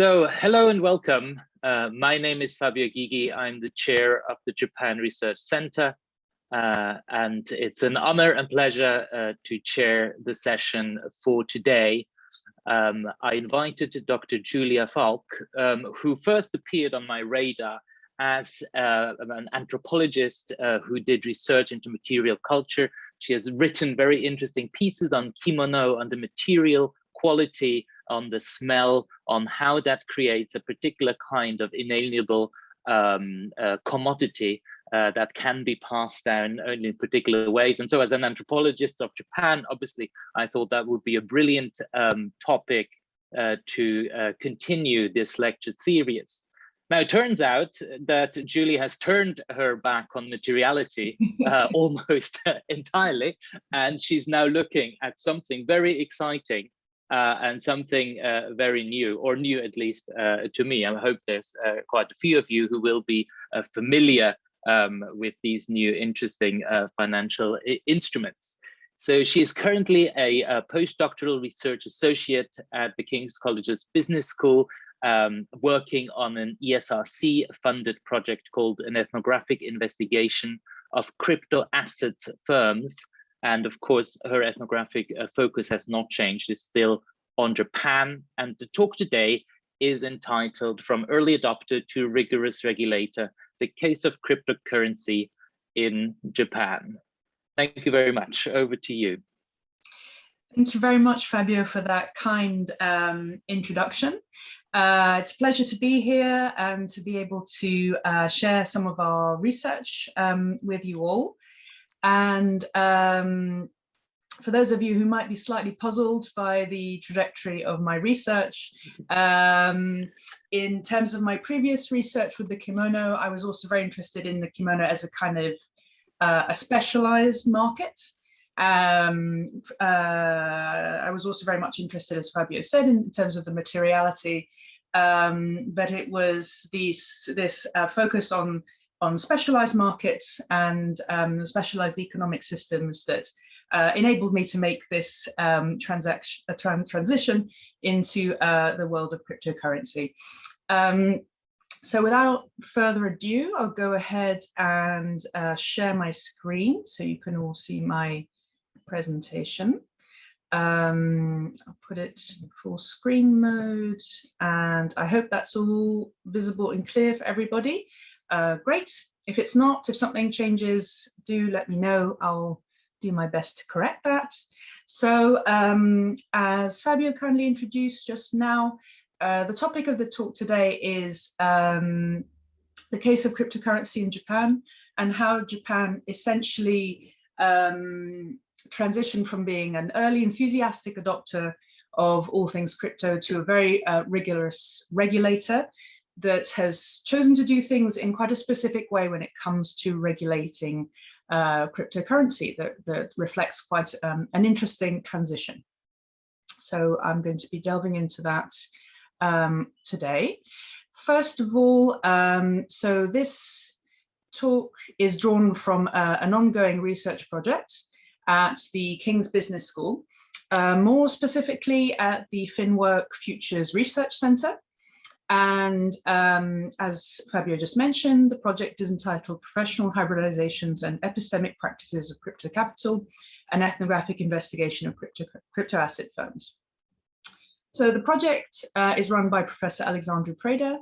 So hello and welcome. Uh, my name is Fabio Gygi. I'm the chair of the Japan Research Center. Uh, and it's an honor and pleasure uh, to chair the session for today. Um, I invited Dr. Julia Valk, um, who first appeared on my radar as uh, an anthropologist uh, who did research into material culture. She has written very interesting pieces on kimono, on the material quality, on the smell, on how that creates a particular kind of inalienable um, uh, commodity uh, that can be passed down only in particular ways. And so as an anthropologist of Japan, obviously, I thought that would be a brilliant um, topic uh, to uh, continue this lecture series. Now, it turns out that Julie has turned her back on materiality uh, almost entirely, and she's now looking at something very exciting and something uh, very new, or new at least uh, to me. I hope there's uh, quite a few of you who will be uh, familiar um, with these new interesting uh, financial instruments. So she is currently a, a, postdoctoral research associate at the King's College's Business School, um, working on an ESRC funded project called an ethnographic investigation of crypto assets firms. And of course, her ethnographic uh, focus has not changed, it's still on Japan. And the talk today is entitled From Early Adopter to Rigorous Regulator, the case of cryptocurrency in Japan. Thank you very much. Over to you. Thank you very much, Fabio, for that kind um, introduction. Uh, it's a pleasure to be here and to be able to uh, share some of our research um, with you all. And um, for those of you who might be slightly puzzled by the trajectory of my research, um, in terms of my previous research with the kimono, I was also very interested in the kimono as a kind of uh, a specialized market. Um, uh, I was also very much interested, as Fabio said, in terms of the materiality, um, but it was these, this uh, focus on, on specialized markets and um, specialized economic systems that uh, enabled me to make this um, transaction, a transition into uh, the world of cryptocurrency. Um, so without further ado, I'll go ahead and uh, share my screen so you can all see my presentation. Um, I'll put it in full screen mode and I hope that's all visible and clear for everybody. Uh, great. If it's not, if something changes, do let me know. I'll do my best to correct that. So um, as Fabio kindly introduced just now, uh, the topic of the talk today is um, the case of cryptocurrency in Japan and how Japan essentially um, transitioned from being an early enthusiastic adopter of all things crypto to a very uh, rigorous regulator that has chosen to do things in quite a specific way when it comes to regulating uh, cryptocurrency that, that reflects quite um, an interesting transition. So I'm going to be delving into that um, today. First of all, um, so this talk is drawn from uh, an ongoing research project at the King's Business School, uh, more specifically at the FinWork Futures Research Centre, and um, as Fabio just mentioned, the project is entitled Professional Hybridizations and Epistemic Practices of Crypto Capital, an ethnographic investigation of crypto, crypto asset firms. So the project uh, is run by Professor Alexandru Preda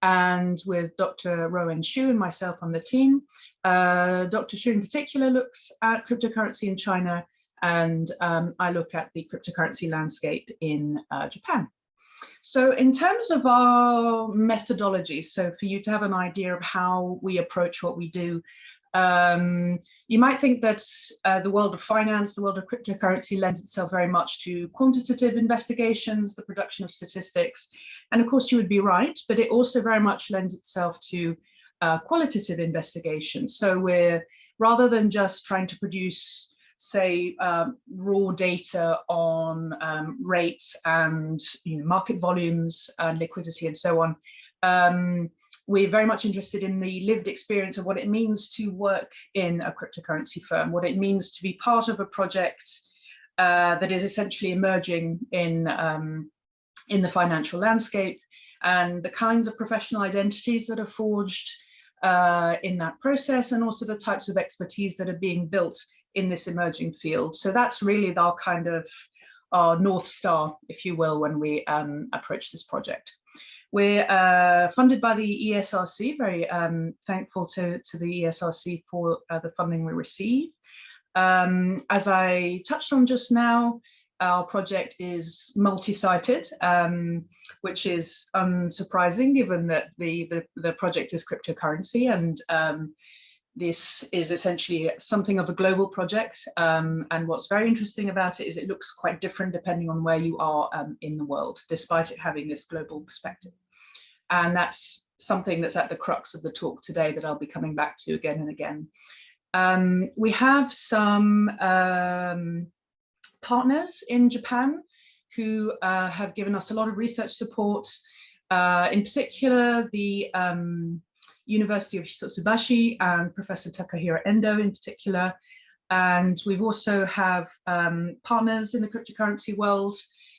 and with Dr. Rowan Xu and myself on the team. Uh, Dr. Xu in particular looks at cryptocurrency in China and um, I look at the cryptocurrency landscape in uh, Japan. So in terms of our methodology, so for you to have an idea of how we approach what we do, um, you might think that uh, the world of finance, the world of cryptocurrency lends itself very much to quantitative investigations, the production of statistics. And of course you would be right, but it also very much lends itself to uh, qualitative investigations. So we're rather than just trying to produce say um, raw data on um, rates and you know, market volumes and liquidity and so on. Um, we're very much interested in the lived experience of what it means to work in a cryptocurrency firm, what it means to be part of a project uh, that is essentially emerging in, um, in the financial landscape, and the kinds of professional identities that are forged uh, in that process and also the types of expertise that are being built in this emerging field. So that's really our kind of our North Star, if you will, when we um, approach this project. We're uh, funded by the ESRC, very um, thankful to, to the ESRC for uh, the funding we receive. Um, as I touched on just now, our project is multi-sited, um, which is unsurprising given that the, the, the project is cryptocurrency and um, this is essentially something of a global project. Um, and what's very interesting about it is it looks quite different depending on where you are um, in the world, despite it having this global perspective. And that's something that's at the crux of the talk today that I'll be coming back to again and again. Um, we have some um, partners in Japan who uh, have given us a lot of research support. Uh, in particular, the um, University of Hitotsubashi and Professor Takahiro Endo in particular. And we've also have um, partners in the cryptocurrency world,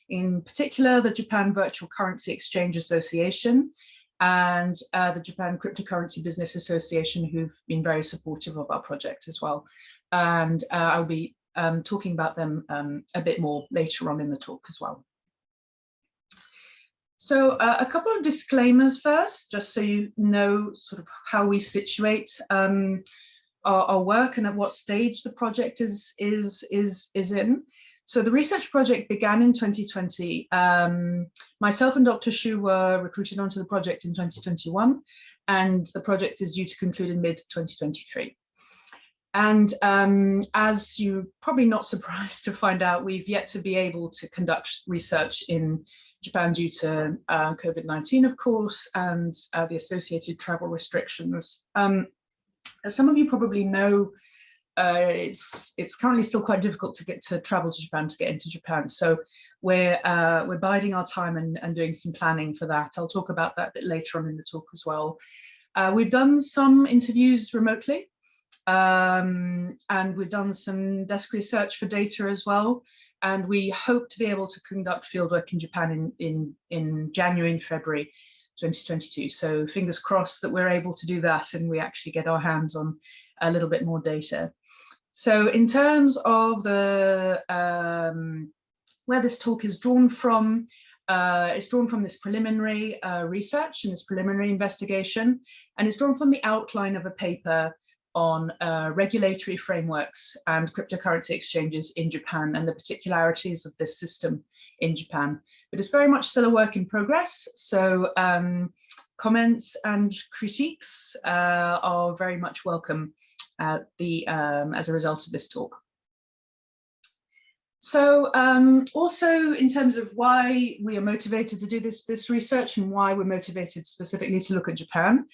in particular, the Japan Virtual Currency Exchange Association and uh, the Japan Cryptocurrency Business Association, who've been very supportive of our project as well. And uh, I'll be um, talking about them um, a bit more later on in the talk as well. So uh, a couple of disclaimers first, just so you know sort of how we situate um, our, our, work and at what stage the project is, is, is, is in. So the research project began in 2020. Um, myself and Dr. Xu were recruited onto the project in 2021, and the project is due to conclude in mid 2023. And um, as you're probably not surprised to find out, we've yet to be able to conduct research in Japan due to uh, COVID-19, of course, and uh, the associated travel restrictions. Um, as some of you probably know, uh, it's it's currently still quite difficult to get to travel to Japan to get into Japan. So we're uh, we're biding our time and, and doing some planning for that. I'll talk about that a bit later on in the talk as well. Uh, we've done some interviews remotely um, and we've done some desk research for data as well. And we hope to be able to conduct fieldwork in Japan in, in, in January and February 2022. So fingers crossed that we're able to do that and we actually get our hands on a little bit more data. So in terms of the um, where this talk is drawn from, uh, it's drawn from this preliminary uh, research and this preliminary investigation, and it's drawn from the outline of a paper on uh, regulatory frameworks and cryptocurrency exchanges in Japan and the particularities of this system in Japan. But it's very much still a work in progress. So um, comments and critiques uh, are very much welcome the, um, as a result of this talk. So um, also in terms of why we are motivated to do this, this research and why we're motivated specifically to look at Japan.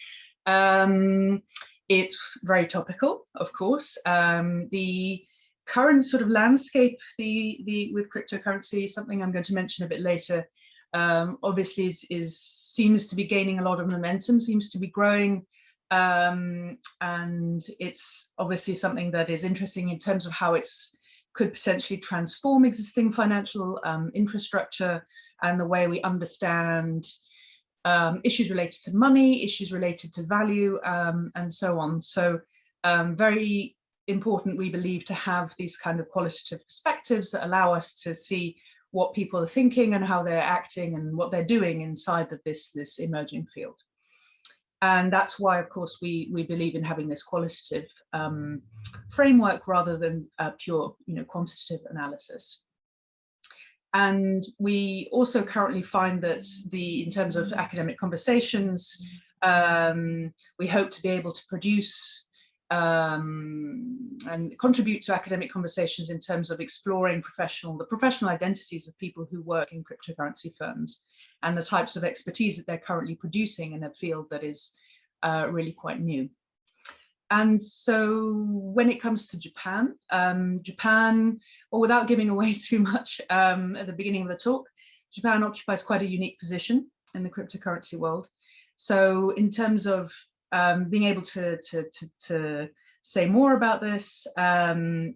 Um, it's very topical, of course. Um, the current sort of landscape the, the, with cryptocurrency, something I'm going to mention a bit later, um, obviously is, is, seems to be gaining a lot of momentum, seems to be growing. Um, and it's obviously something that is interesting in terms of how it's could potentially transform existing financial um, infrastructure and the way we understand um, issues related to money, issues related to value, um, and so on. So um, very important, we believe, to have these kind of qualitative perspectives that allow us to see what people are thinking and how they're acting and what they're doing inside of this, this emerging field. And that's why, of course, we, we believe in having this qualitative um, framework rather than pure you know, quantitative analysis. And we also currently find that the, in terms of academic conversations, um, we hope to be able to produce um, and contribute to academic conversations in terms of exploring professional, the professional identities of people who work in cryptocurrency firms and the types of expertise that they're currently producing in a field that is uh, really quite new. And so when it comes to Japan, um, Japan, or without giving away too much um, at the beginning of the talk, Japan occupies quite a unique position in the cryptocurrency world. So in terms of um, being able to, to, to, to, say more about this um,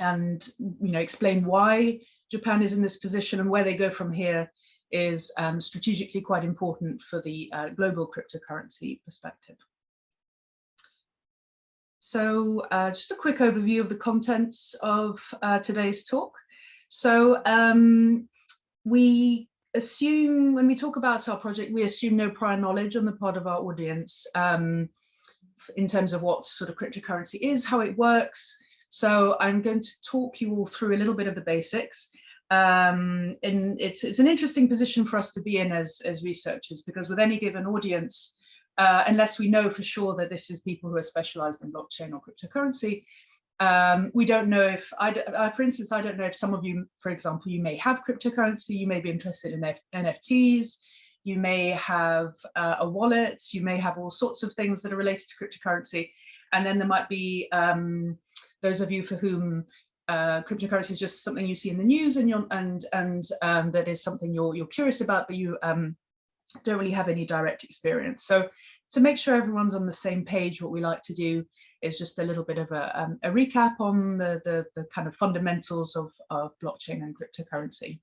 and you know explain why Japan is in this position and where they go from here, is um, strategically quite important for the uh, global cryptocurrency perspective. So uh, just a quick overview of the contents of uh, today's talk. So um, we assume, when we talk about our project, we assume no prior knowledge on the part of our audience um, in terms of what sort of cryptocurrency is, how it works. So I'm going to talk you all through a little bit of the basics. Um, and it's, it's an interesting position for us to be in as, as researchers, because with any given audience, uh, unless we know for sure that this is people who are specialized in blockchain or cryptocurrency. Um, we don't know if, I, uh, for instance, I don't know if some of you, for example, you may have cryptocurrency, you may be interested in F NFTs, you may have uh, a wallet, you may have all sorts of things that are related to cryptocurrency. And then there might be um, those of you for whom uh, cryptocurrency is just something you see in the news and you're, and and um, that is something you're you're curious about, but you um, don't really have any direct experience. So to make sure everyone's on the same page, what we like to do is just a little bit of a, um, a recap on the, the, the, kind of fundamentals of, of blockchain and cryptocurrency.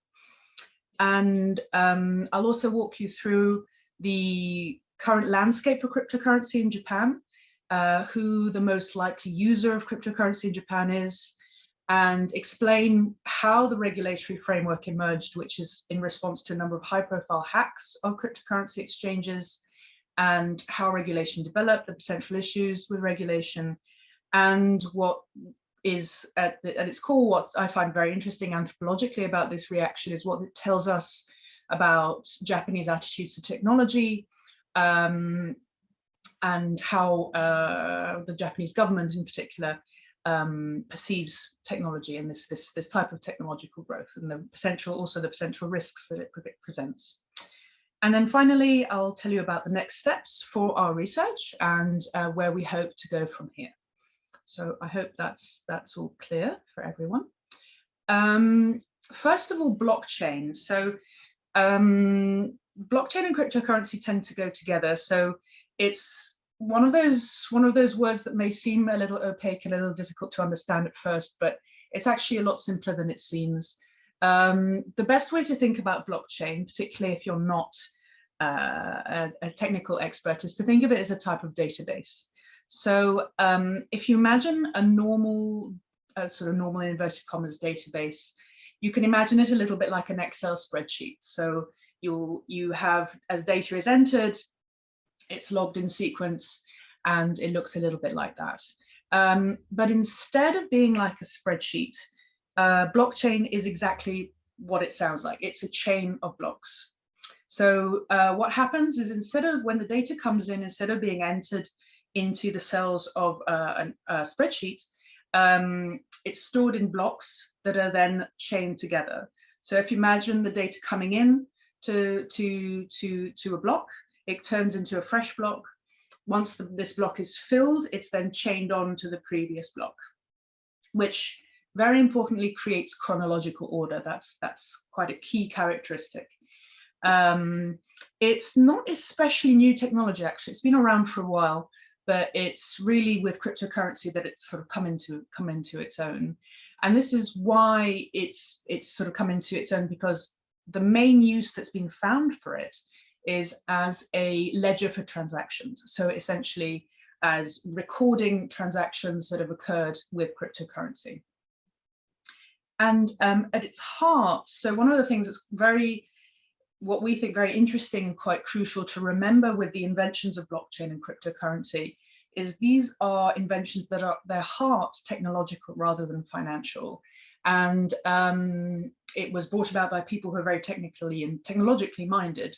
And um, I'll also walk you through the current landscape for cryptocurrency in Japan, uh, who the most likely user of cryptocurrency in Japan is, and explain how the regulatory framework emerged, which is in response to a number of high profile hacks of cryptocurrency exchanges and how regulation developed, the potential issues with regulation, and what is at, the, at its core, what I find very interesting anthropologically about this reaction is what it tells us about Japanese attitudes to technology, um, and how uh, the Japanese government in particular um, perceives technology and this, this, this type of technological growth and the potential, also the potential risks that it presents. And then finally, I'll tell you about the next steps for our research and uh, where we hope to go from here. So I hope that's, that's all clear for everyone. Um, first of all, blockchain. So um, blockchain and cryptocurrency tend to go together. So it's one of those one of those words that may seem a little opaque and a little difficult to understand at first, but it's actually a lot simpler than it seems. Um, the best way to think about blockchain, particularly if you're not uh, a, a, technical expert, is to think of it as a type of database. So um, if you imagine a normal, a sort of normal inverted commas database, you can imagine it a little bit like an Excel spreadsheet. So you you have, as data is entered, it's logged in sequence and it looks a little bit like that. Um, but instead of being like a spreadsheet, uh, blockchain is exactly what it sounds like. It's a chain of blocks. So uh, what happens is instead of when the data comes in, instead of being entered into the cells of uh, a, a spreadsheet, um, it's stored in blocks that are then chained together. So if you imagine the data coming in to, to, to, to a block, it turns into a fresh block. Once the, this block is filled, it's then chained on to the previous block, which very importantly creates chronological order. That's, that's quite a key characteristic. Um, it's not especially new technology, actually. It's been around for a while, but it's really with cryptocurrency that it's sort of come into come into its own. And this is why it's it's sort of come into its own because the main use that's been found for it is as a ledger for transactions. So essentially as recording transactions that have occurred with cryptocurrency. And um, at its heart, so one of the things that's very, what we think very interesting and quite crucial to remember with the inventions of blockchain and cryptocurrency is these are inventions that are their heart technological rather than financial. And um, it was brought about by people who are very technically and technologically minded.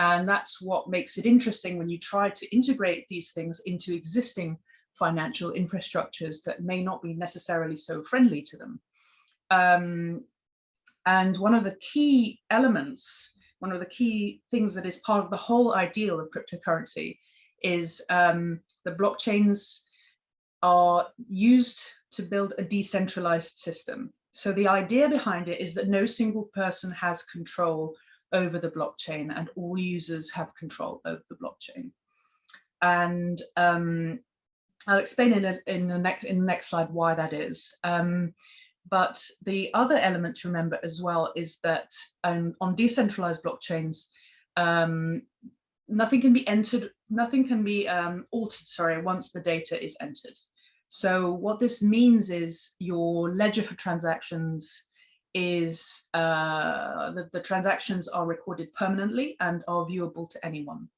And that's what makes it interesting when you try to integrate these things into existing financial infrastructures that may not be necessarily so friendly to them. Um, and one of the key elements, one of the key things that is part of the whole ideal of cryptocurrency is um, the blockchains are used to build a decentralized system. So the idea behind it is that no single person has control over the blockchain and all users have control over the blockchain. And um, I'll explain in, a, in, the next, in the next slide why that is. Um, but the other element to remember as well is that um, on decentralized blockchains, um, nothing can be entered, nothing can be um, altered, sorry, once the data is entered. So what this means is your ledger for transactions is uh, the, the transactions are recorded permanently and are viewable to anyone.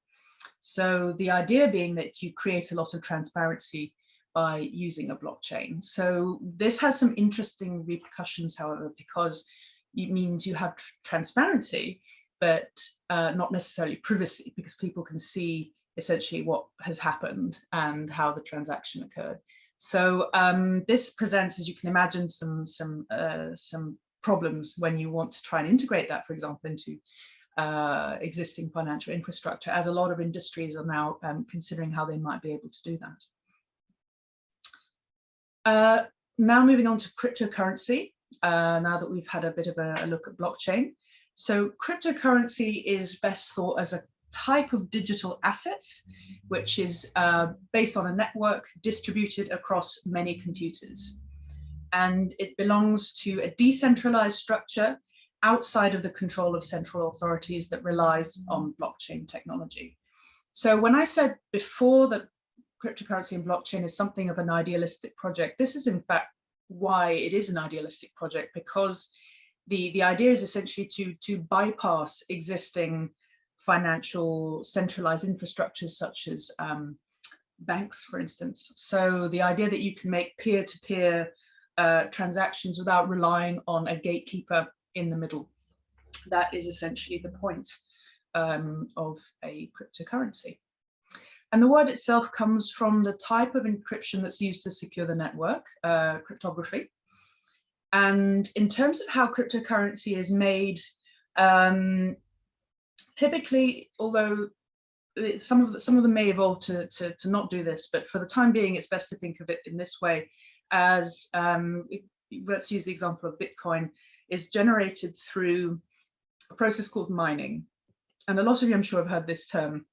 So the idea being that you create a lot of transparency by using a blockchain. So this has some interesting repercussions, however, because it means you have tr transparency, but uh, not necessarily privacy, because people can see essentially what has happened and how the transaction occurred. So um, this presents, as you can imagine, some some uh, some problems when you want to try and integrate that, for example, into uh, existing financial infrastructure, as a lot of industries are now um, considering how they might be able to do that. Uh, now moving on to cryptocurrency, uh, now that we've had a bit of a, a, look at blockchain. So cryptocurrency is best thought as a type of digital asset, which is uh, based on a network distributed across many computers. And it belongs to a decentralized structure outside of the control of central authorities that relies on blockchain technology. So when I said before that cryptocurrency and blockchain is something of an idealistic project, this is in fact why it is an idealistic project because the, the idea is essentially to, to bypass existing financial centralized infrastructures such as um, banks, for instance. So the idea that you can make peer-to-peer -peer, uh, transactions without relying on a gatekeeper in the middle. That is essentially the point um, of a cryptocurrency. And the word itself comes from the type of encryption that's used to secure the network, uh, cryptography. And in terms of how cryptocurrency is made, um, typically, although some of, some of them may evolve to, to, to, not do this, but for the time being, it's best to think of it in this way as, um, let's use the example of Bitcoin, is generated through a process called mining. And a lot of you, I'm sure, have heard this term.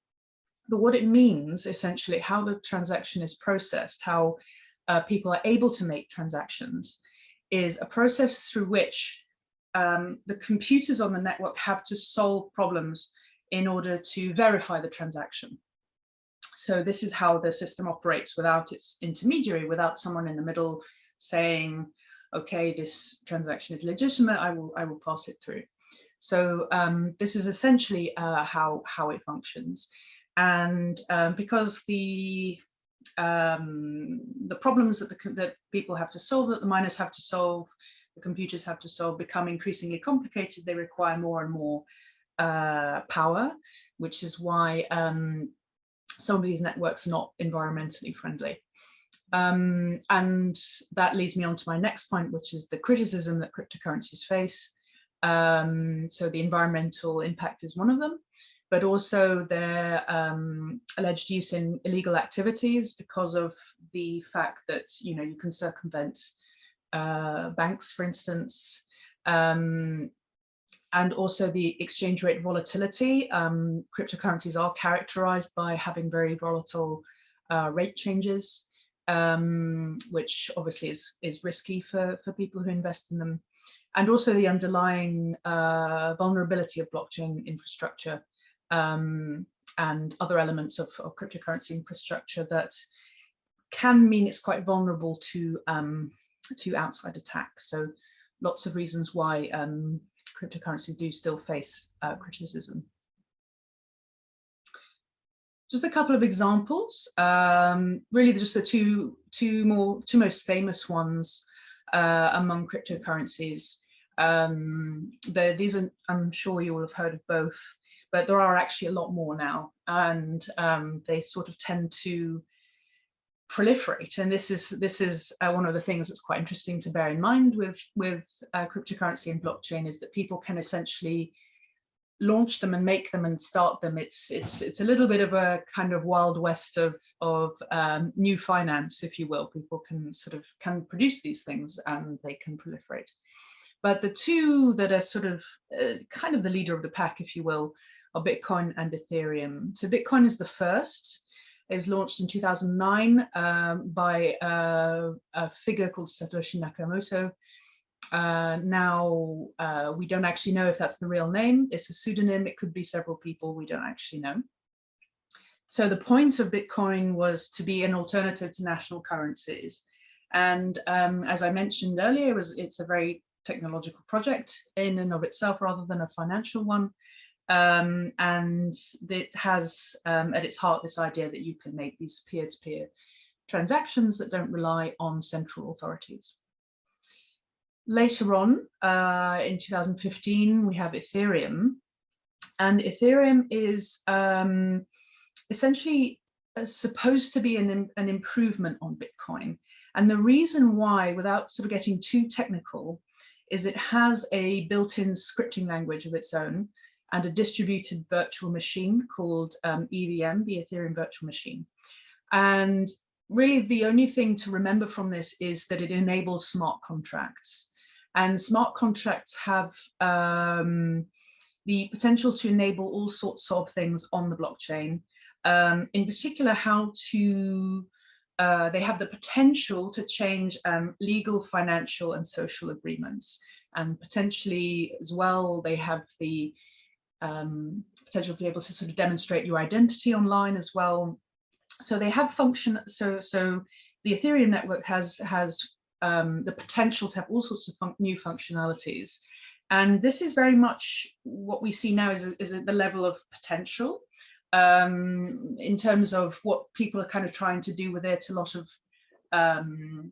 But what it means, essentially, how the transaction is processed, how uh, people are able to make transactions, is a process through which um, the computers on the network have to solve problems in order to verify the transaction. So this is how the system operates without its intermediary, without someone in the middle saying, okay, this transaction is legitimate, I will, I will pass it through. So um, this is essentially uh, how, how it functions. And um, because the um, the problems that, the, that people have to solve, that the miners have to solve, the computers have to solve, become increasingly complicated, they require more and more uh, power, which is why um, some of these networks are not environmentally friendly. Um, and that leads me on to my next point, which is the criticism that cryptocurrencies face. Um, so the environmental impact is one of them, but also their um, alleged use in illegal activities because of the fact that, you know, you can circumvent uh, banks, for instance, um, and also the exchange rate volatility. Um, cryptocurrencies are characterized by having very volatile uh, rate changes um, which obviously is, is risky for, for people who invest in them. And also the underlying uh, vulnerability of blockchain infrastructure um, and other elements of, of, cryptocurrency infrastructure that can mean it's quite vulnerable to, um, to outside attacks. So lots of reasons why um, cryptocurrencies do still face uh, criticism just a couple of examples, um, really just the two, two more, two most famous ones uh, among cryptocurrencies. Um, the, these are, I'm sure you will have heard of both, but there are actually a lot more now, and um, they sort of tend to proliferate. And this is this is uh, one of the things that's quite interesting to bear in mind with with uh, cryptocurrency and blockchain is that people can essentially launch them and make them and start them. It's it's it's a little bit of a kind of wild west of of um, new finance if you will. People can sort of can produce these things and they can proliferate. But the two that are sort of uh, kind of the leader of the pack if you will are bitcoin and ethereum. So bitcoin is the first it was launched in 2009 um, by uh, a figure called satoshi nakamoto uh, now uh, we don't actually know if that's the real name. It's a pseudonym. It could be several people. We don't actually know. So the point of Bitcoin was to be an alternative to national currencies. And um, as I mentioned earlier, it was, it's a very technological project in and of itself rather than a financial one. Um, and it has um, at its heart this idea that you can make these peer-to-peer -peer transactions that don't rely on central authorities. Later on, uh, in 2015, we have Ethereum. And Ethereum is um, essentially uh, supposed to be an, an improvement on Bitcoin. And the reason why, without sort of getting too technical, is it has a built-in scripting language of its own and a distributed virtual machine called um, EVM, the Ethereum Virtual Machine. And really the only thing to remember from this is that it enables smart contracts. And smart contracts have um, the potential to enable all sorts of things on the blockchain. Um, in particular, how to, uh, they have the potential to change um, legal, financial and social agreements. And potentially as well, they have the um, potential to be able to sort of demonstrate your identity online as well. So they have function, so, so the Ethereum network has, has um, the potential to have all sorts of fun new functionalities. And this is very much what we see now is, is at the level of potential um, in terms of what people are kind of trying to do with it. A lot of um,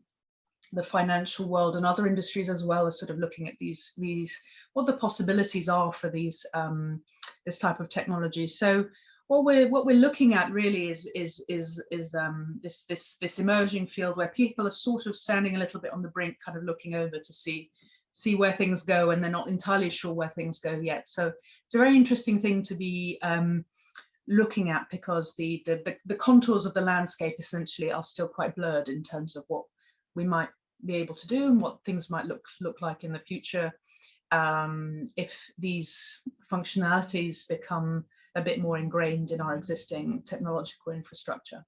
the financial world and other industries as well as sort of looking at these, these what the possibilities are for these um, this type of technology. So what we're what we're looking at really is is is is um, this this this emerging field where people are sort of standing a little bit on the brink, kind of looking over to see see where things go, and they're not entirely sure where things go yet. So it's a very interesting thing to be um, looking at because the, the the the contours of the landscape essentially are still quite blurred in terms of what we might be able to do and what things might look look like in the future um, if these functionalities become a bit more ingrained in our existing technological infrastructure.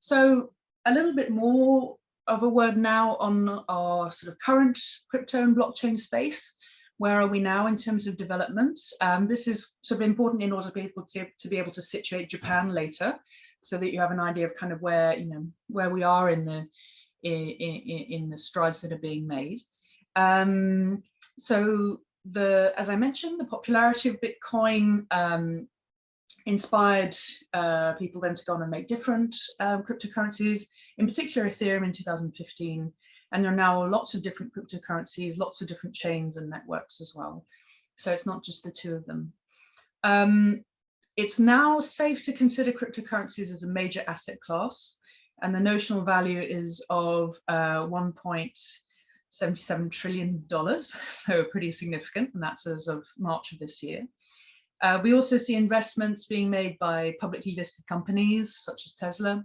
So a little bit more of a word now on our sort of current crypto and blockchain space. Where are we now in terms of developments? Um, this is sort of important in order to be able to, to be able to situate Japan later, so that you have an idea of kind of where you know where we are in the in, in, in the strides that are being made. Um, so the, as I mentioned, the popularity of Bitcoin um, inspired uh, people then to go on and make different um, cryptocurrencies, in particular Ethereum in 2015. And there are now lots of different cryptocurrencies, lots of different chains and networks as well. So it's not just the two of them. Um, it's now safe to consider cryptocurrencies as a major asset class. And the notional value is of uh, 1. 77 trillion dollars, so pretty significant, and that's as of March of this year. Uh, we also see investments being made by publicly listed companies such as Tesla.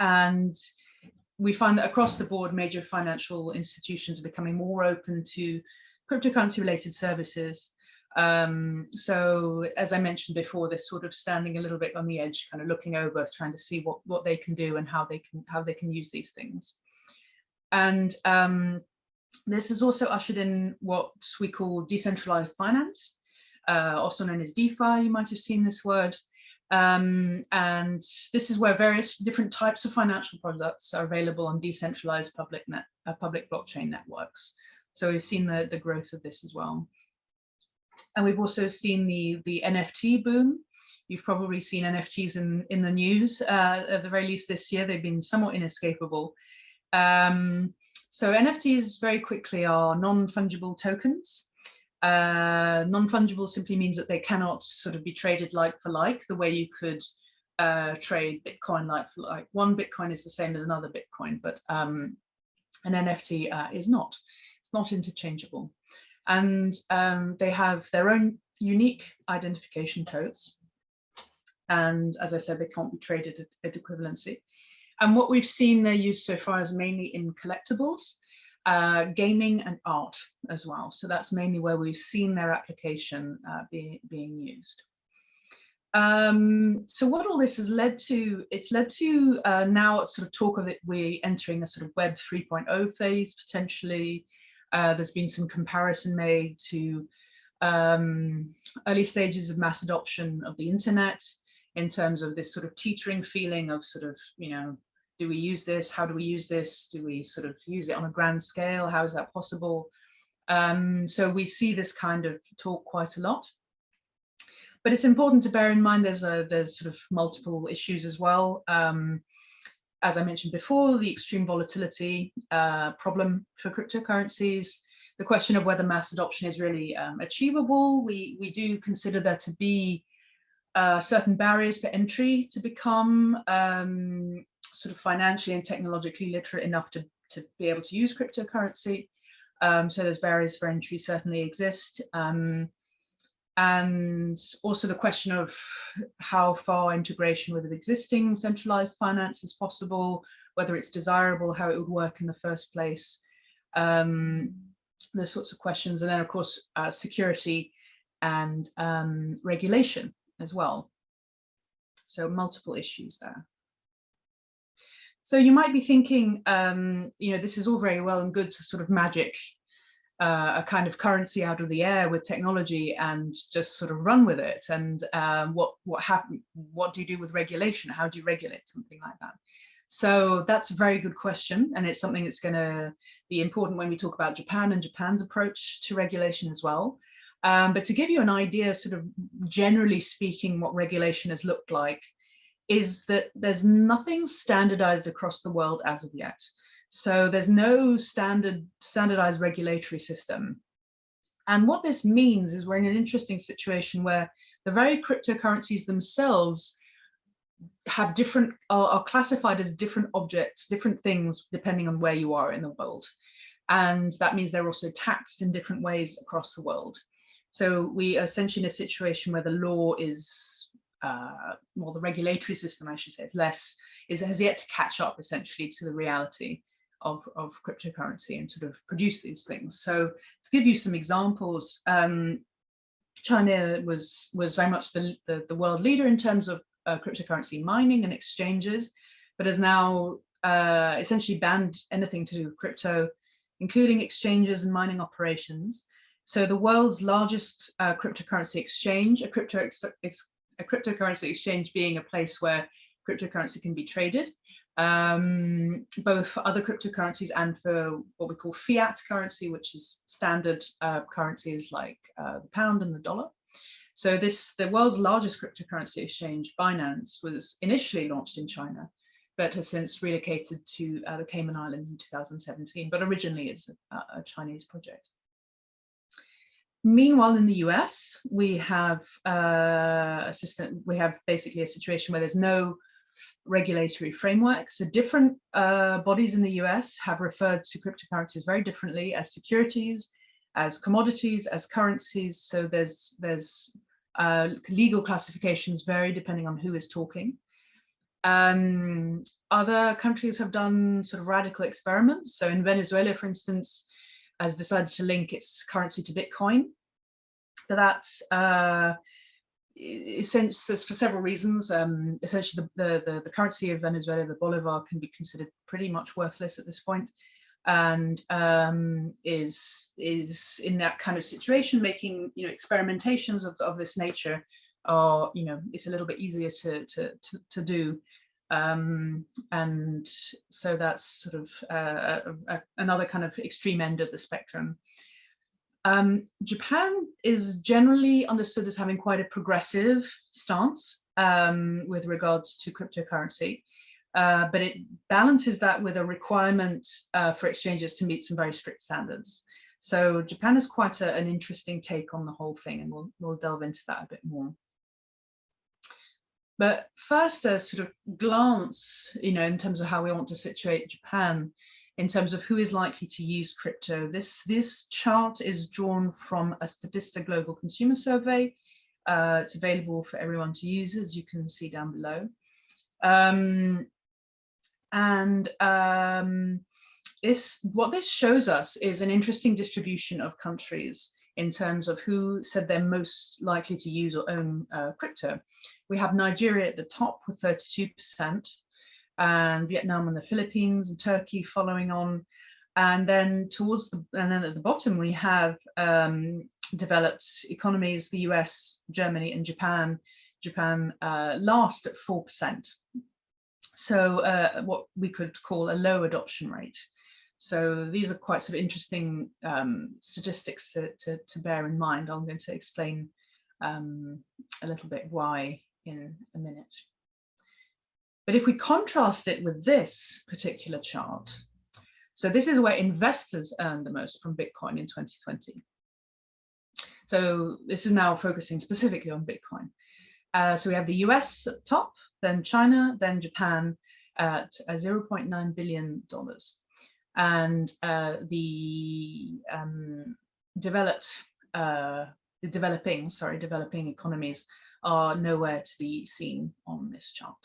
And we find that across the board, major financial institutions are becoming more open to cryptocurrency related services. Um, so as I mentioned before, they're sort of standing a little bit on the edge, kind of looking over, trying to see what, what they can do and how they can how they can use these things. And um, this has also ushered in what we call decentralized finance, uh, also known as DeFi, you might have seen this word. Um, and this is where various different types of financial products are available on decentralized public net, uh, public blockchain networks. So we've seen the, the growth of this as well. And we've also seen the, the NFT boom. You've probably seen NFTs in, in the news, uh, at the very least this year, they've been somewhat inescapable. Um, so NFTs very quickly are non-fungible tokens. Uh, non-fungible simply means that they cannot sort of be traded like for like, the way you could uh, trade Bitcoin like for like. One Bitcoin is the same as another Bitcoin, but um, an NFT uh, is not. It's not interchangeable. And um, they have their own unique identification codes. And as I said, they can't be traded at, at equivalency. And what we've seen their use so far is mainly in collectibles, uh, gaming and art as well. So that's mainly where we've seen their application uh, be, being used. Um, so what all this has led to, it's led to uh, now sort of talk of it, we're entering a sort of web 3.0 phase potentially. Uh, there's been some comparison made to um, early stages of mass adoption of the internet in terms of this sort of teetering feeling of sort of, you know, do we use this? How do we use this? Do we sort of use it on a grand scale? How is that possible? Um, so we see this kind of talk quite a lot. But it's important to bear in mind there's a there's sort of multiple issues as well. Um, as I mentioned before, the extreme volatility uh, problem for cryptocurrencies, the question of whether mass adoption is really um, achievable. We, we do consider there to be uh, certain barriers for entry to become um, sort of financially and technologically literate enough to, to be able to use cryptocurrency. Um, so those barriers for entry certainly exist. Um, and also the question of how far integration with existing centralized finance is possible, whether it's desirable, how it would work in the first place, um, those sorts of questions. And then of course, uh, security and um, regulation as well. So multiple issues there. So you might be thinking, um, you know, this is all very well and good to sort of magic uh, a kind of currency out of the air with technology and just sort of run with it. And um, what what happen? What do you do with regulation? How do you regulate something like that? So that's a very good question, and it's something that's going to be important when we talk about Japan and Japan's approach to regulation as well. Um, but to give you an idea, sort of generally speaking, what regulation has looked like is that there's nothing standardized across the world as of yet. So there's no standard standardized regulatory system. And what this means is we're in an interesting situation where the very cryptocurrencies themselves have different are, are, classified as different objects, different things, depending on where you are in the world. And that means they're also taxed in different ways across the world. So we are essentially in a situation where the law is, uh, well, the regulatory system, I should say, is less, is has yet to catch up essentially to the reality of, of cryptocurrency and sort of produce these things. So to give you some examples, um, China was was very much the, the, the, world leader in terms of uh, cryptocurrency mining and exchanges, but has now uh, essentially banned anything to do with crypto, including exchanges and mining operations. So the world's largest uh, cryptocurrency exchange, a, crypto ex a cryptocurrency exchange being a place where cryptocurrency can be traded, um, both for other cryptocurrencies and for what we call fiat currency, which is standard uh, currencies like uh, the pound and the dollar. So this, the world's largest cryptocurrency exchange, Binance, was initially launched in China, but has since relocated to uh, the Cayman Islands in 2017, but originally it's a, a Chinese project. Meanwhile, in the US, we have uh, a system, we have basically a situation where there's no regulatory framework. So different uh, bodies in the US have referred to cryptocurrencies very differently as securities, as commodities, as currencies. So there's, there's uh, legal classifications vary depending on who is talking. Um, other countries have done sort of radical experiments. So in Venezuela, for instance, has decided to link its currency to Bitcoin. So that's uh, essentially for several reasons. Um, essentially, the, the, the, currency of Venezuela, the bolivar, can be considered pretty much worthless at this point, and um, is is in that kind of situation, making you know experimentations of, of this nature are you know it's a little bit easier to to to, to do. Um, and so that's sort of uh, a, a, another kind of extreme end of the spectrum. Um, Japan is generally understood as having quite a progressive stance um, with regards to cryptocurrency, uh, but it balances that with a requirement uh, for exchanges to meet some very strict standards. So Japan is quite a, an interesting take on the whole thing, and we'll, we'll delve into that a bit more. But first, a sort of glance, you know, in terms of how we want to situate Japan in terms of who is likely to use crypto. This, this chart is drawn from a Statista Global Consumer Survey. Uh, it's available for everyone to use, as you can see down below. Um, and um, this, what this shows us is an interesting distribution of countries in terms of who said they're most likely to use or own uh, crypto. We have Nigeria at the top with 32%, and Vietnam and the Philippines and Turkey following on. And then towards the, and then at the bottom, we have um, developed economies, the US, Germany, and Japan. Japan uh, last at 4%. So uh, what we could call a low adoption rate. So these are quite sort of interesting um, statistics to, to, to, bear in mind. I'm going to explain um, a little bit why in a minute. But if we contrast it with this particular chart, so this is where investors earn the most from Bitcoin in 2020. So this is now focusing specifically on Bitcoin. Uh, so we have the US at top, then China, then Japan at uh, $0.9 billion. And uh, the um, developed, uh, the developing, sorry, developing economies are nowhere to be seen on this chart.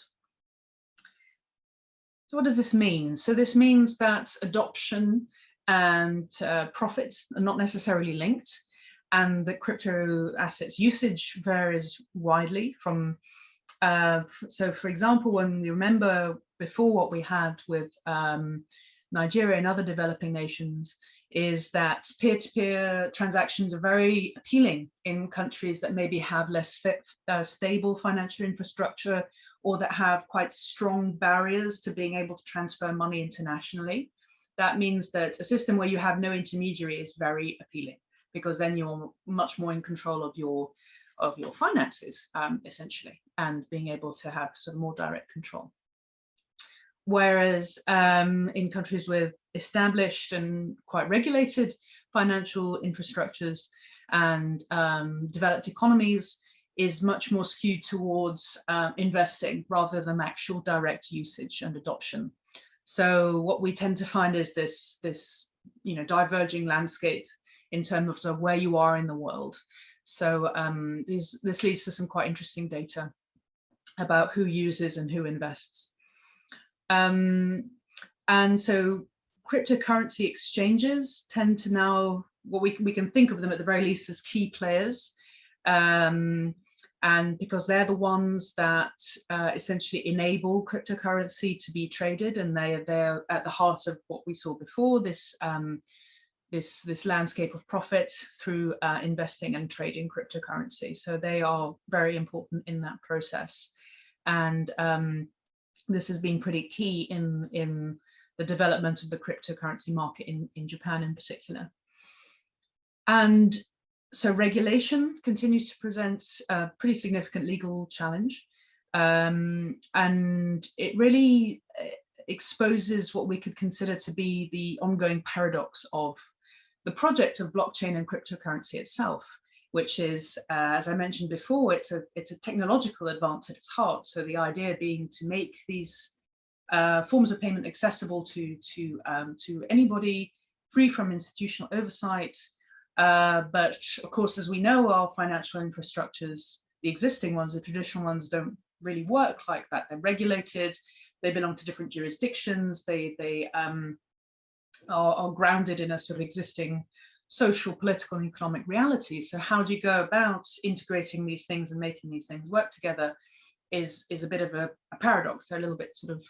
So what does this mean? So this means that adoption and uh, profit are not necessarily linked and that crypto assets usage varies widely from, uh, so for example, when we remember before what we had with um, Nigeria and other developing nations is that peer-to-peer -peer transactions are very appealing in countries that maybe have less fit, uh, stable financial infrastructure or that have quite strong barriers to being able to transfer money internationally. That means that a system where you have no intermediary is very appealing because then you're much more in control of your of your finances um, essentially and being able to have of more direct control. Whereas um, in countries with established and quite regulated financial infrastructures and um, developed economies is much more skewed towards uh, investing rather than actual direct usage and adoption. So what we tend to find is this, this you know, diverging landscape in terms of where you are in the world. So um, these, this leads to some quite interesting data about who uses and who invests. Um, and so cryptocurrency exchanges tend to now, what we, we can think of them at the very least as key players. Um, and because they're the ones that uh, essentially enable cryptocurrency to be traded and they are there at the heart of what we saw before, this um, this, this landscape of profit through uh, investing and trading cryptocurrency. So they are very important in that process. And um, this has been pretty key in, in the development of the cryptocurrency market in, in Japan in particular. And so regulation continues to present a pretty significant legal challenge. Um, and it really uh, exposes what we could consider to be the ongoing paradox of the project of blockchain and cryptocurrency itself, which is, uh, as I mentioned before, it's a, it's a technological advance at its heart. So the idea being to make these uh, forms of payment accessible to, to, um, to anybody free from institutional oversight. Uh, but of course, as we know, our financial infrastructures, the existing ones, the traditional ones don't really work like that. They're regulated, they belong to different jurisdictions, they, they um, are, are grounded in a sort of existing social, political, and economic reality. So how do you go about integrating these things and making these things work together is, is a bit of a, a paradox. They're a little bit sort of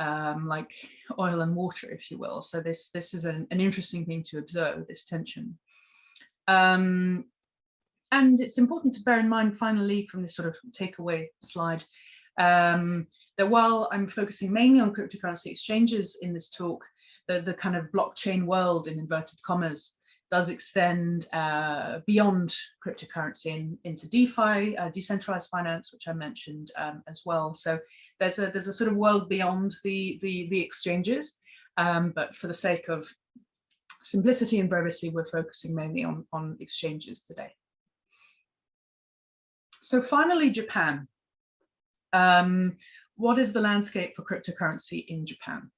um, like oil and water, if you will. So this, this is an, an interesting thing to observe, this tension. Um, and it's important to bear in mind, finally, from this sort of takeaway slide, um, that while I'm focusing mainly on cryptocurrency exchanges in this talk, the, the kind of blockchain world in inverted commas does extend uh, beyond cryptocurrency and into DeFi, uh, decentralized finance, which I mentioned um, as well. So there's a there's a sort of world beyond the the, the exchanges, um, but for the sake of simplicity and brevity, we're focusing mainly on on exchanges today. So finally, Japan. Um, what is the landscape for cryptocurrency in Japan?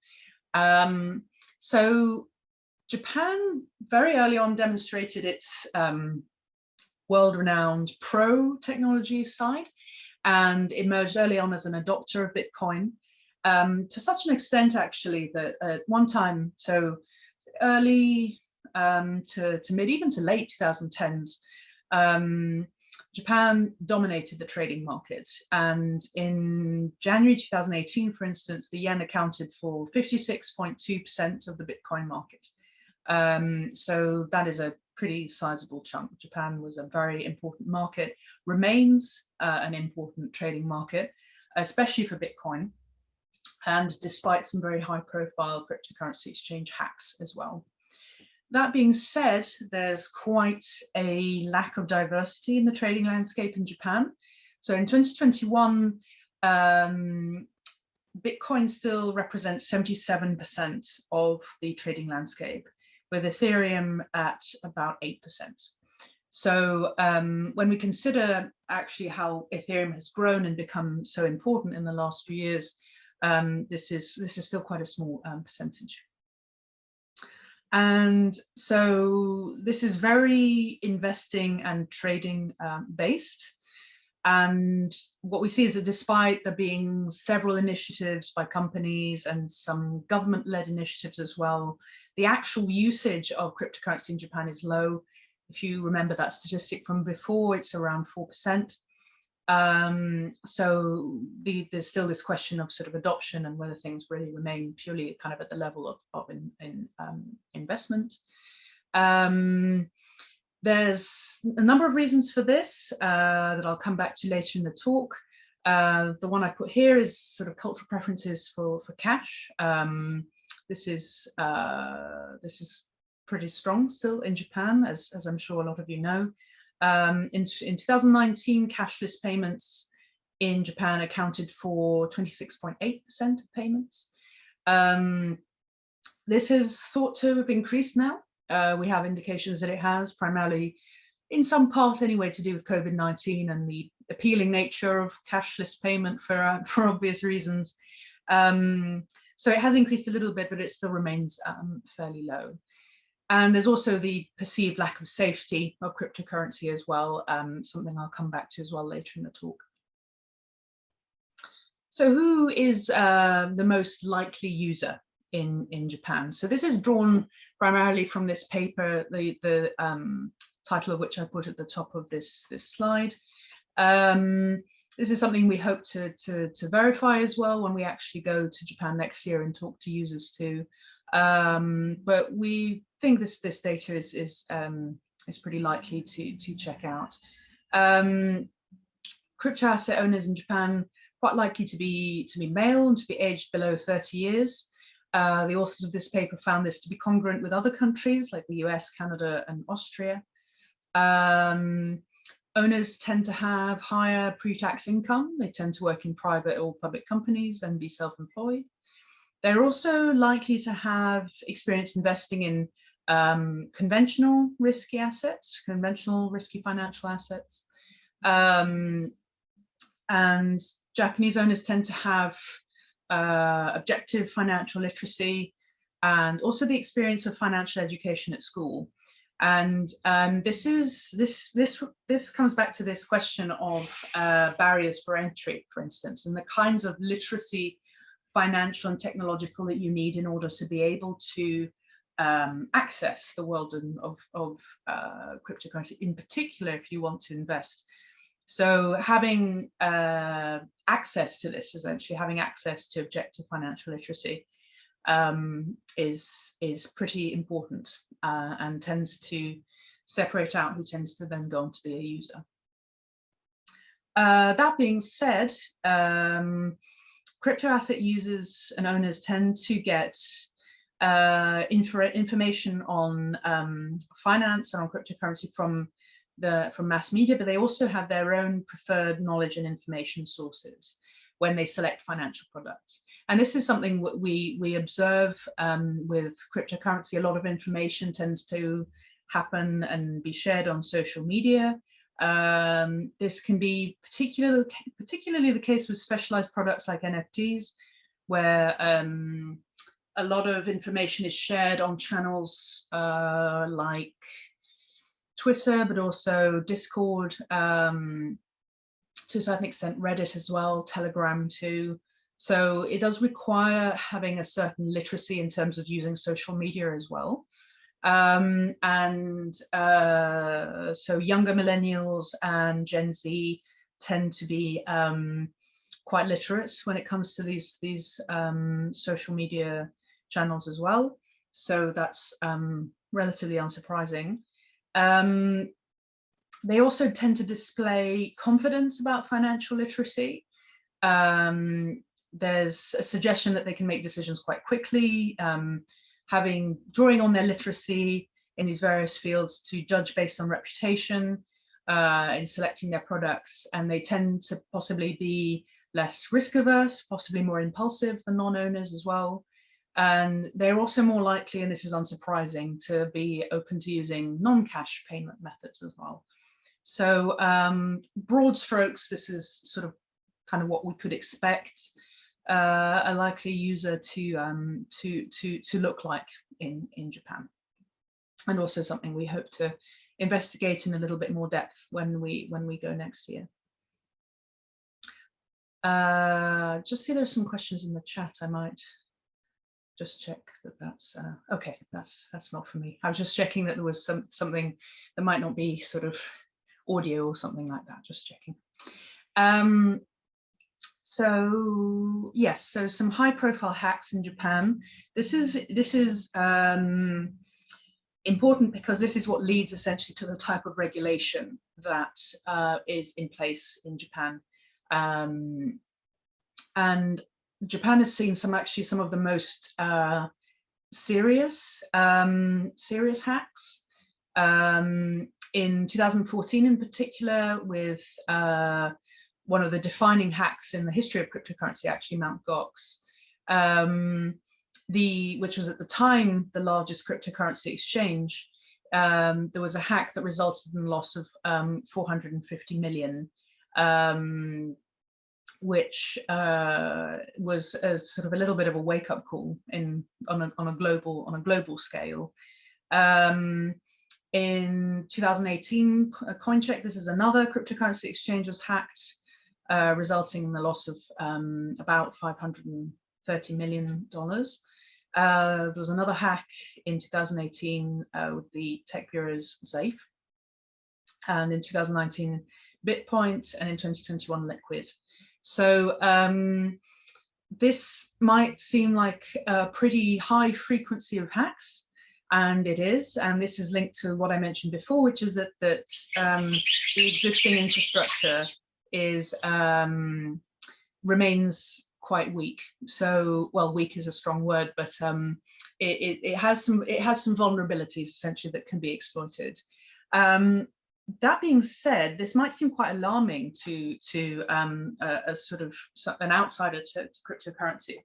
Um, so Japan very early on demonstrated its um, world-renowned pro technology side and emerged early on as an adopter of Bitcoin um, to such an extent actually that at one time, so early um, to, to mid, even to late 2010s, um, Japan dominated the trading market. And in January 2018, for instance, the yen accounted for 56.2% of the Bitcoin market. Um, so that is a pretty sizable chunk. Japan was a very important market, remains uh, an important trading market, especially for Bitcoin. And despite some very high profile cryptocurrency exchange hacks as well. That being said, there's quite a lack of diversity in the trading landscape in Japan. So in 2021, um, Bitcoin still represents 77% of the trading landscape, with Ethereum at about 8%. So um, when we consider actually how Ethereum has grown and become so important in the last few years, um, this is this is still quite a small um, percentage. And so this is very investing and trading um, based. And what we see is that despite there being several initiatives by companies and some government-led initiatives as well, the actual usage of cryptocurrency in Japan is low. If you remember that statistic from before, it's around 4%. Um, so the, there's still this question of sort of adoption and whether things really remain purely kind of at the level of, of in, in um, investment. Um, there's a number of reasons for this uh, that I'll come back to later in the talk. Uh, the one I put here is sort of cultural preferences for, for cash. Um, this is uh, this is pretty strong still in Japan, as, as I'm sure a lot of you know. Um, in, in 2019, cashless payments in Japan accounted for 26.8% of payments. Um, this is thought to have increased now. Uh, we have indications that it has, primarily in some part anyway, to do with COVID-19 and the appealing nature of cashless payment for, uh, for obvious reasons. Um, so it has increased a little bit, but it still remains um, fairly low. And there's also the perceived lack of safety of cryptocurrency as well, um, something I'll come back to as well later in the talk. So who is uh, the most likely user in, in Japan? So this is drawn primarily from this paper, the, the um, title of which I put at the top of this, this slide. Um, this is something we hope to, to, to verify as well when we actually go to Japan next year and talk to users too. Um, but we think this this data is is um, is pretty likely to to check out. Um, crypto asset owners in Japan quite likely to be to be male and to be aged below 30 years. Uh, the authors of this paper found this to be congruent with other countries like the US, Canada, and Austria. Um, owners tend to have higher pre-tax income. They tend to work in private or public companies and be self-employed. They're also likely to have experience investing in um, conventional risky assets, conventional risky financial assets. Um, and Japanese owners tend to have uh, objective financial literacy and also the experience of financial education at school. And um, this is this this this comes back to this question of uh, barriers for entry, for instance, and the kinds of literacy financial and technological that you need in order to be able to um, access the world of, of uh, cryptocurrency, in particular if you want to invest. So having uh, access to this, essentially having access to objective financial literacy um, is, is pretty important uh, and tends to separate out who tends to then go on to be a user. Uh, that being said, um, crypto asset users and owners tend to get uh, info information on um, finance and on cryptocurrency from the from mass media, but they also have their own preferred knowledge and information sources when they select financial products. And this is something we we observe um, with cryptocurrency. A lot of information tends to happen and be shared on social media. Um, this can be particularly, particularly the case with specialized products like NFTs, where um, a lot of information is shared on channels uh, like Twitter, but also Discord, um, to a certain extent Reddit as well, Telegram too. So it does require having a certain literacy in terms of using social media as well. Um, and uh, so younger millennials and Gen Z tend to be um, quite literate when it comes to these, these um, social media channels as well. So that's um, relatively unsurprising. Um, they also tend to display confidence about financial literacy. Um, there's a suggestion that they can make decisions quite quickly, having drawing on their literacy in these various fields to judge based on reputation uh, in selecting their products, and they tend to possibly be less risk averse, possibly more impulsive than non-owners as well. And they're also more likely, and this is unsurprising, to be open to using non-cash payment methods as well. So um, broad strokes, this is sort of kind of what we could expect uh, a likely user to um, to to to look like in in Japan, and also something we hope to investigate in a little bit more depth when we when we go next year. Uh, just see there's some questions in the chat. I might just check that that's uh, okay. That's that's not for me. I was just checking that there was some something that might not be sort of audio or something like that. Just checking. Um, so yes, so some high profile hacks in Japan. This is this is um, important because this is what leads essentially to the type of regulation that uh, is in place in Japan. Um, and Japan has seen some actually some of the most uh, serious um, serious hacks. Um, in 2014 in particular with uh, one of the defining hacks in the history of cryptocurrency, actually Mt. Gox, um, the which was at the time the largest cryptocurrency exchange. Um, there was a hack that resulted in the loss of um, 450 million, um, which uh, was a, sort of a little bit of a wake-up call in on a, on a global on a global scale. Um, in 2018, CoinCheck, this is another cryptocurrency exchange was hacked uh, resulting in the loss of um, about $530 million. Uh, there was another hack in 2018 uh, with the tech bureau's Zaif, and in 2019 BitPoint, and in 2021 Liquid. So um, this might seem like a pretty high frequency of hacks, and it is. And this is linked to what I mentioned before, which is that that um, the existing infrastructure is um, remains quite weak. So, well, weak is a strong word, but um, it, it, it, has some it has some vulnerabilities essentially that can be exploited. Um, that being said, this might seem quite alarming to to um, a, a, sort of an outsider to, to, cryptocurrency.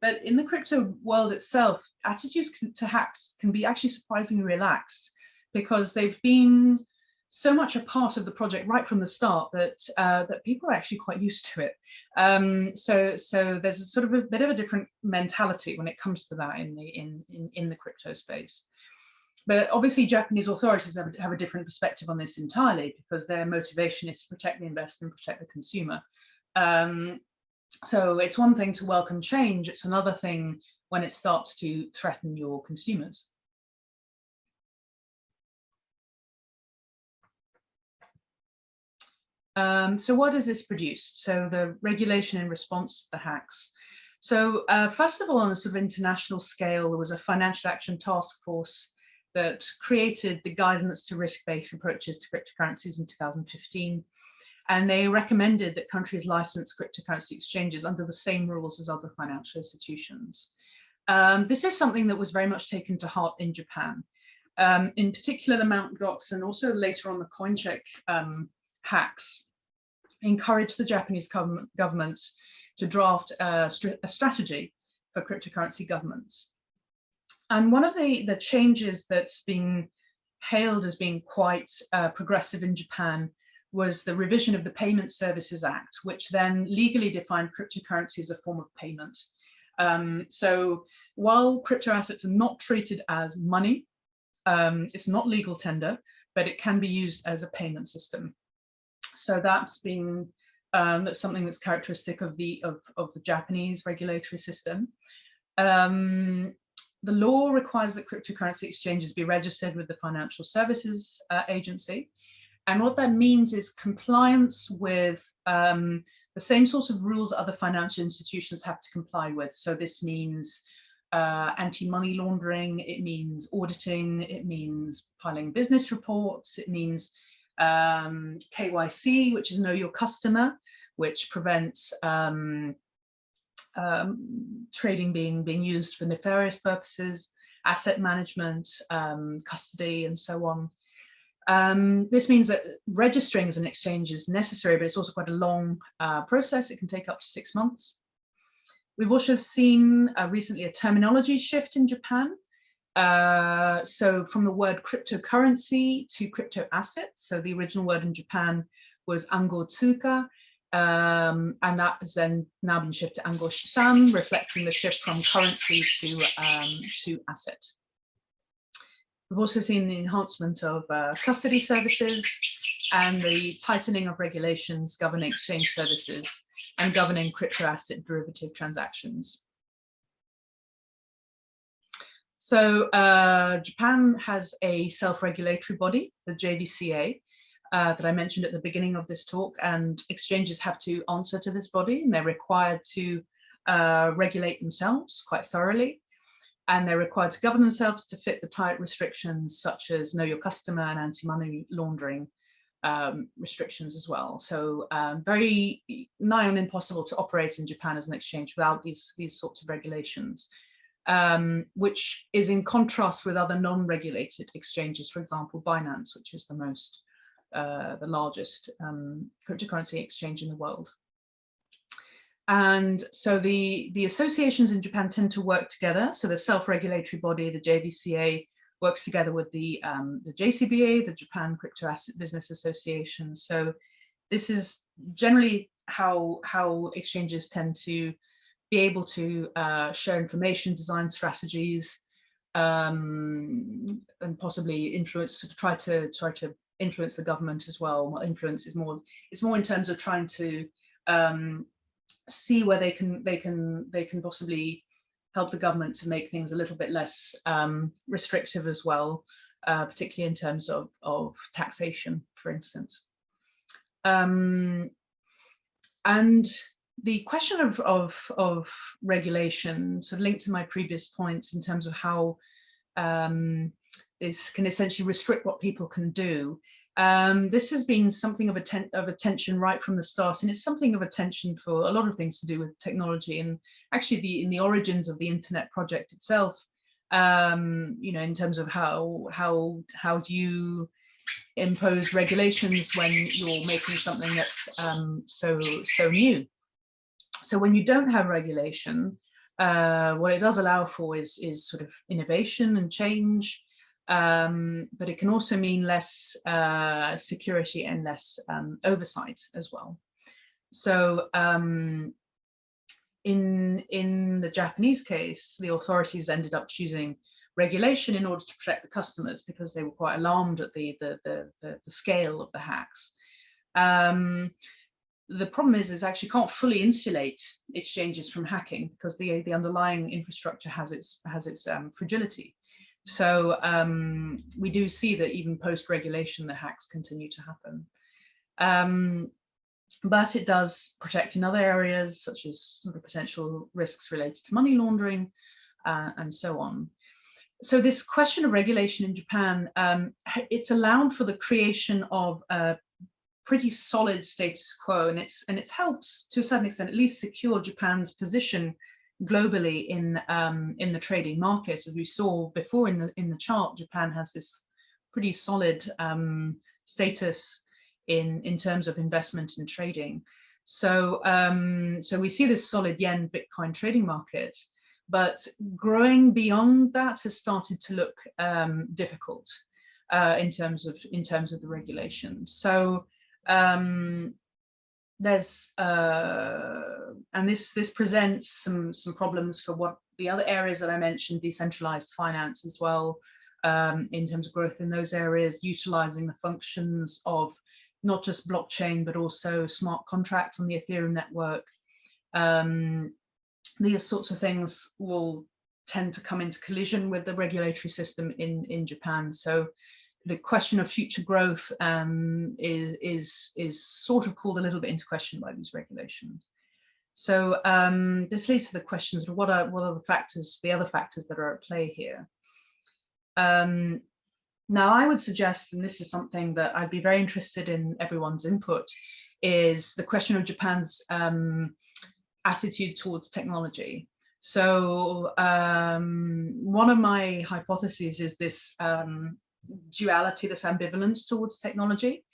But in the crypto world itself, attitudes to hacks can be actually surprisingly relaxed because they've been so much a part of the project right from the start that uh, that people are actually quite used to it. Um, so so there's a sort of a bit of a different mentality when it comes to that in the in in, in the crypto space. But obviously Japanese authorities have, have a different perspective on this entirely because their motivation is to protect the investor and protect the consumer. Um, so it's one thing to welcome change, it's another thing when it starts to threaten your consumers. Um, so what has this produced? So the regulation in response to the hacks. So uh, first of all, on a sort of international scale, there was a financial action task force that created the guidance to risk-based approaches to cryptocurrencies in 2015. And they recommended that countries license cryptocurrency exchanges under the same rules as other financial institutions. Um, this is something that was very much taken to heart in Japan. Um, in particular, the Mt. Gox and also later on the CoinCheck um, hacks encouraged the Japanese government, government to draft a, a, strategy for cryptocurrency governments. And one of the, the changes that's been hailed as being quite uh, progressive in Japan was the revision of the Payment Services Act, which then legally defined cryptocurrency as a form of payment. Um, so while crypto assets are not treated as money, um, it's not legal tender, but it can be used as a payment system. So that's been um, that's something that's characteristic of the of, of the Japanese regulatory system. Um, the law requires that cryptocurrency exchanges be registered with the Financial Services uh, Agency. And what that means is compliance with um, the same sorts of rules other financial institutions have to comply with. So this means uh, anti-money laundering, it means auditing, it means filing business reports, it means um, KYC, which is know your customer, which prevents um, um, trading being, being used for nefarious purposes, asset management, um, custody, and so on. Um, this means that registering as an exchange is necessary, but it's also quite a long uh, process. It can take up to six months. We've also seen uh, recently a terminology shift in Japan. Uh, so from the word cryptocurrency to crypto assets. So the original word in Japan was ango tsuka, um, and that has then now been shifted to ango shisan, reflecting the shift from currency to, um, to asset. We've also seen the enhancement of uh, custody services and the tightening of regulations governing exchange services and governing crypto asset derivative transactions. So uh, Japan has a self-regulatory body, the JVCA, uh, that I mentioned at the beginning of this talk, and exchanges have to answer to this body, and they're required to uh, regulate themselves quite thoroughly and they're required to govern themselves to fit the tight restrictions such as know your customer and anti-money laundering um, restrictions as well. So um, very nigh on impossible to operate in Japan as an exchange without these, these sorts of regulations, um, which is in contrast with other non-regulated exchanges, for example, Binance, which is the most, uh, the largest um, cryptocurrency exchange in the world. And so the, the associations in Japan tend to work together. So the self-regulatory body, the JVCA, works together with the, um, the JCBA, the Japan Crypto Asset Business Association. So this is generally how, how exchanges tend to be able to uh, share information, design strategies, um, and possibly influence, try to try to influence the government as well. Influence is more, it's more in terms of trying to um, see where they can they can they can possibly help the government to make things a little bit less um, restrictive as well, uh, particularly in terms of, of taxation, for instance. Um, and the question of, of, of regulation sort of linked to my previous points in terms of how um, this can essentially restrict what people can do um, this has been something of, atten of attention right from the start, and it's something of attention for a lot of things to do with technology and actually the in the origins of the internet project itself. Um, you know, in terms of how how how do you impose regulations when you're making something that's um, so so new. So when you don't have regulation, uh, what it does allow for is is sort of innovation and change um, but it can also mean less uh, security and less um, oversight as well. So um, in, in the Japanese case, the authorities ended up choosing regulation in order to protect the customers because they were quite alarmed at the, the, the, the, the scale of the hacks. Um, the problem is, is actually can't fully insulate exchanges from hacking because the, the underlying infrastructure has its, has its um, fragility. So um, we do see that even post-regulation, the hacks continue to happen. Um, but it does protect in other areas, such as potential risks related to money laundering uh, and so on. So this question of regulation in Japan, um, it's allowed for the creation of pretty solid status quo, and it's and it helps to a certain extent at least secure Japan's position globally in um, in the trading market. As we saw before in the in the chart, Japan has this pretty solid um, status in in terms of investment and trading. So um, so we see this solid yen Bitcoin trading market, but growing beyond that has started to look um, difficult uh, in terms of in terms of the regulations. So um, there's uh, and this this presents some some problems for what the other areas that I mentioned, decentralized finance as well, um, in terms of growth in those areas, utilizing the functions of not just blockchain but also smart contracts on the Ethereum network. Um, these sorts of things will tend to come into collision with the regulatory system in, in Japan. So the question of future growth um, is, is, is sort of called a little bit into question by these regulations. So um, this leads to the questions of what are, what are the factors, the other factors that are at play here. Um, now I would suggest, and this is something that I'd be very interested in everyone's input, is the question of Japan's um, attitude towards technology. So um, one of my hypotheses is this um, duality, this ambivalence towards technology.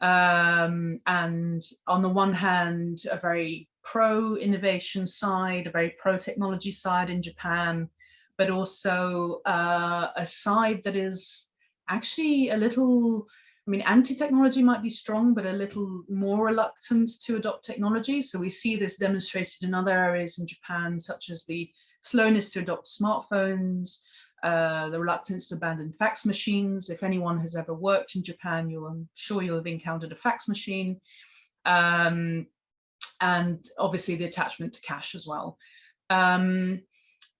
Um, and on the one hand, a very pro-innovation side, a very pro-technology side in Japan, but also uh, a side that is actually a little, I mean, anti-technology might be strong, but a little more reluctant to adopt technology. So we see this demonstrated in other areas in Japan, such as the slowness to adopt smartphones, uh, the reluctance to abandon fax machines. If anyone has ever worked in Japan, you'll, I'm sure you'll have encountered a fax machine. Um, and obviously the attachment to cash as well. Um,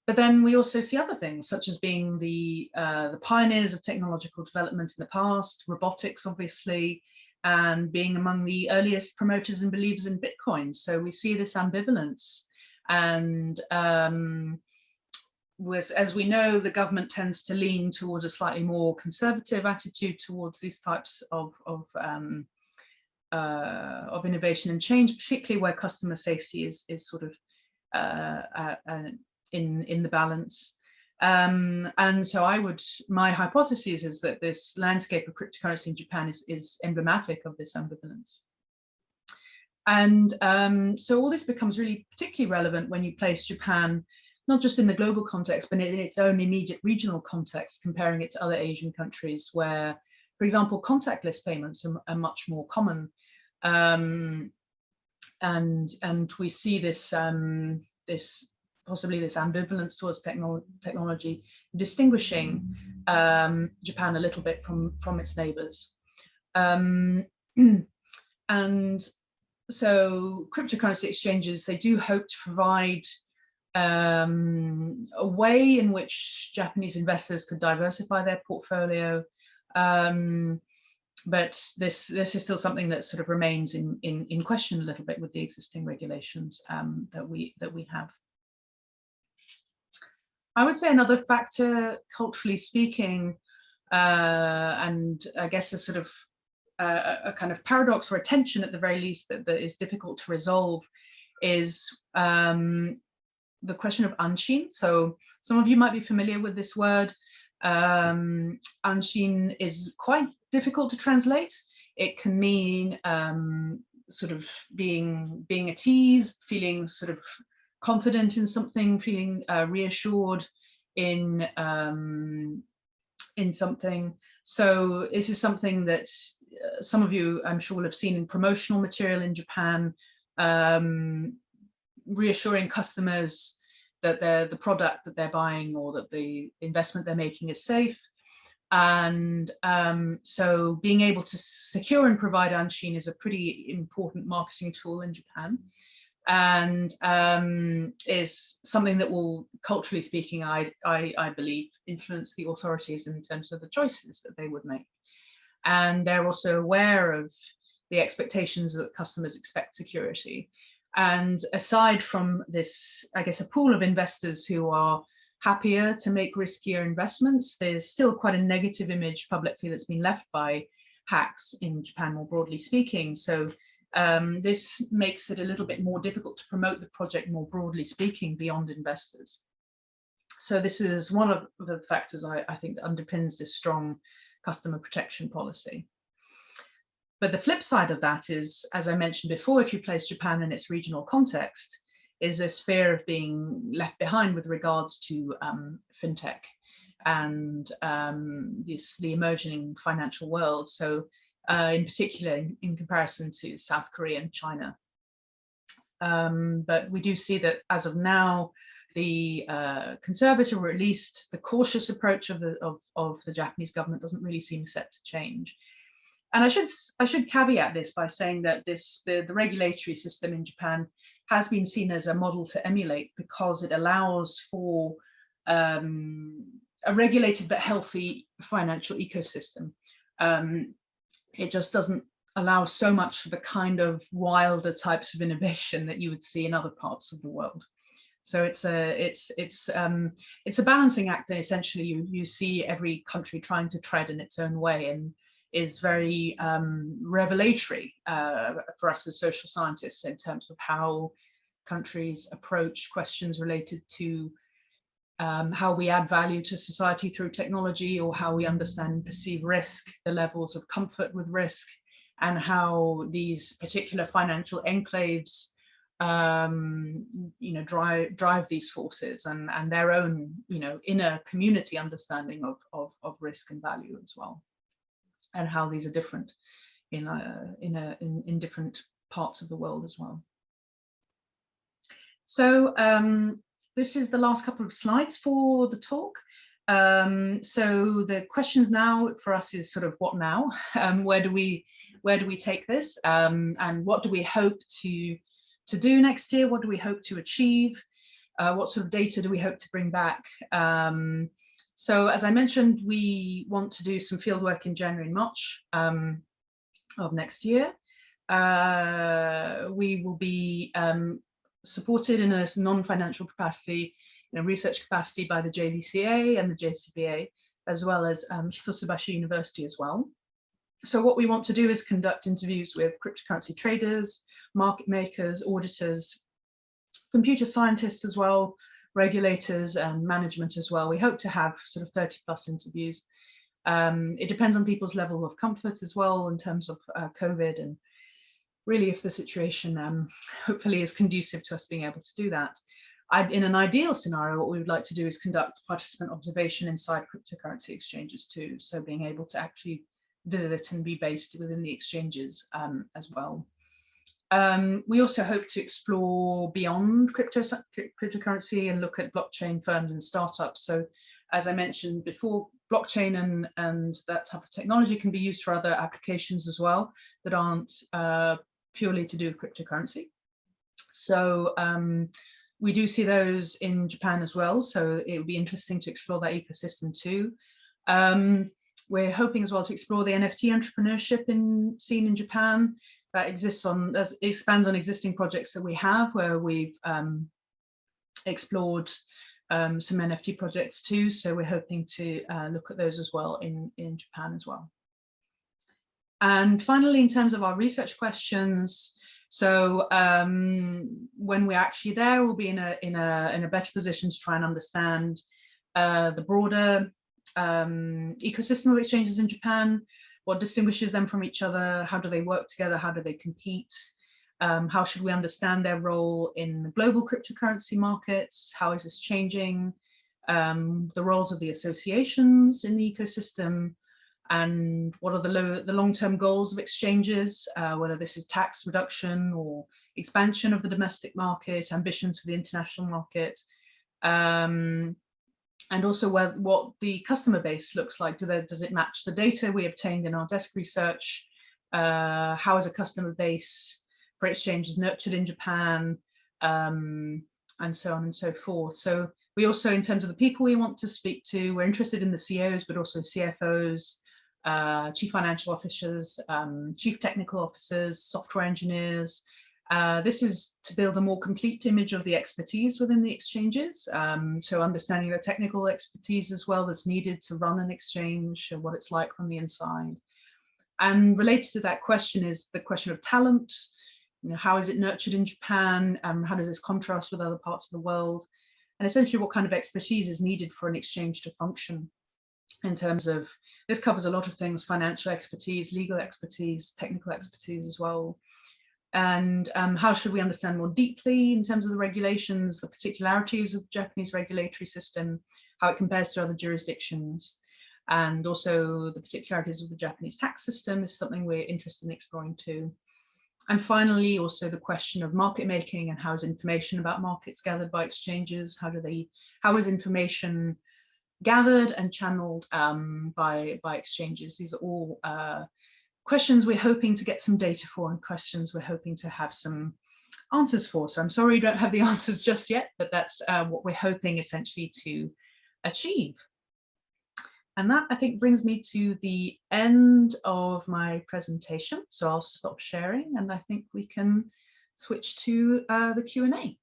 but then we also see other things, such as being the, uh, the pioneers of technological development in the past, robotics, obviously, and being among the earliest promoters and believers in Bitcoin. So we see this ambivalence. And um, was, as we know, the government tends to lean towards a slightly more conservative attitude towards these types of, of um, uh, of innovation and change, particularly where customer safety is, is sort of uh, uh, uh, in, in the balance. Um, and so I would, my hypothesis is that this landscape of cryptocurrency in Japan is, is emblematic of this ambivalence. And um, so all this becomes really particularly relevant when you place Japan, not just in the global context, but in its own immediate regional context, comparing it to other Asian countries where for example, contactless payments are, are much more common. Um, and, and we see this, um, this possibly this ambivalence towards technolo technology, distinguishing um, Japan a little bit from, from its neighbors. Um, and so cryptocurrency exchanges, they do hope to provide um, a way in which Japanese investors could diversify their portfolio um, but this this is still something that sort of remains in in in question a little bit with the existing regulations um, that we that we have. I would say another factor, culturally speaking, uh, and I guess a sort of uh, a kind of paradox or a tension at the very least that, that is difficult to resolve is um, the question of anshin. So some of you might be familiar with this word. Um, anshin is quite difficult to translate. It can mean um, sort of being being at ease, feeling sort of confident in something, feeling uh, reassured in um, in something. So this is something that uh, some of you, I'm sure, will have seen in promotional material in Japan, um, reassuring customers that the the product that they're buying or that the investment they're making is safe. And um, so being able to secure and provide Anshin is a pretty important marketing tool in Japan and um, is something that will, culturally speaking, I, I, I, believe, influence the authorities in terms of the choices that they would make. And they're also aware of the expectations that customers expect security. And aside from this, I guess, a pool of investors who are happier to make riskier investments, there's still quite a negative image publicly that's been left by hacks in Japan, more broadly speaking. So um, this makes it a little bit more difficult to promote the project more broadly speaking beyond investors. So this is one of the factors I, I think that underpins this strong customer protection policy. But the flip side of that is, as I mentioned before, if you place Japan in its regional context, is this fear of being left behind with regards to um, fintech and um, this, the emerging financial world. So uh, in particular, in, in, comparison to South Korea and China. Um, but we do see that as of now, the uh, conservative or at least the cautious approach of the, of, of the Japanese government doesn't really seem set to change. And I should I should caveat this by saying that this the, the regulatory system in Japan has been seen as a model to emulate because it allows for um, a regulated but healthy financial ecosystem. Um, it just doesn't allow so much for the kind of wilder types of innovation that you would see in other parts of the world. So it's a it's it's um, it's a balancing act that essentially you you see every country trying to tread in its own way and is very um, revelatory uh, for us as social scientists in terms of how countries approach questions related to um, how we add value to society through technology or how we understand and perceive risk, the levels of comfort with risk, and how these particular financial enclaves um, you know, drive drive these forces and and their own, you know, inner community understanding of of, of risk and value as well, and how these are different in a, in a in, in different parts of the world as well. So um, this is the last couple of slides for the talk. Um, so the questions now for us is sort of what now? Um, where do we where do we take this? Um, and what do we hope to to do next year? What do we hope to achieve? Uh, what sort of data do we hope to bring back? Um, so as I mentioned, we want to do some fieldwork in January and March um, of next year. Uh, we will be um, supported in a non-financial capacity, in a research capacity by the JVCA and the JCBA, as well as um, Hitotsubashi University as well. So what we want to do is conduct interviews with cryptocurrency traders, market makers, auditors, computer scientists as well, regulators and management as well. We hope to have sort of 30 plus interviews. Um, it depends on people's level of comfort as well in terms of uh, COVID and really if the situation um, hopefully is conducive to us being able to do that. I, in an ideal scenario, what we would like to do is conduct participant observation inside cryptocurrency exchanges too. So being able to actually visit it and be based within the exchanges um, as well. Um, we also hope to explore beyond crypto, cryptocurrency and look at blockchain firms and startups. So as I mentioned before, blockchain and, and that type of technology can be used for other applications as well that aren't uh, purely to do with cryptocurrency. So um, we do see those in Japan as well. So it would be interesting to explore that ecosystem too. Um, we're hoping as well to explore the NFT entrepreneurship in scene in Japan that exists on, that expands on existing projects that we have where we've um, explored um, some NFT projects too. So we're hoping to uh, look at those as well in, in Japan as well. And finally, in terms of our research questions, so um, when we're actually there, we'll be in a, in, a, in a better position to try and understand uh, the broader um, ecosystem of exchanges in Japan, what distinguishes them from each other, how do they work together, how do they compete, um, how should we understand their role in the global cryptocurrency markets, how is this changing, um, the roles of the associations in the ecosystem, and what are the, low, the long-term goals of exchanges, uh, whether this is tax reduction or expansion of the domestic market, ambitions for the international market, um, and also where, what the customer base looks like. Do they, does it match the data we obtained in our desk research? Uh, how is a customer base for exchanges nurtured in Japan? Um, and so on and so forth. So we also, in terms of the people we want to speak to, we're interested in the CEOs, but also CFOs, uh, chief financial officers, um, chief technical officers, software engineers, uh, this is to build a more complete image of the expertise within the exchanges. Um, so understanding the technical expertise as well that's needed to run an exchange and what it's like from the inside. And related to that question is the question of talent. You know, how is it nurtured in Japan? Um, how does this contrast with other parts of the world? And essentially what kind of expertise is needed for an exchange to function in terms of, this covers a lot of things, financial expertise, legal expertise, technical expertise as well and um, how should we understand more deeply in terms of the regulations, the particularities of the Japanese regulatory system, how it compares to other jurisdictions, and also the particularities of the Japanese tax system is something we're interested in exploring too. And finally, also the question of market making and how is information about markets gathered by exchanges? How do they, how is information gathered and channeled um, by, by exchanges? These are all uh, questions we're hoping to get some data for and questions we're hoping to have some answers for. So I'm sorry you don't have the answers just yet, but that's uh, what we're hoping essentially to achieve. And that I think brings me to the end of my presentation. So I'll stop sharing and I think we can switch to uh, the Q&A.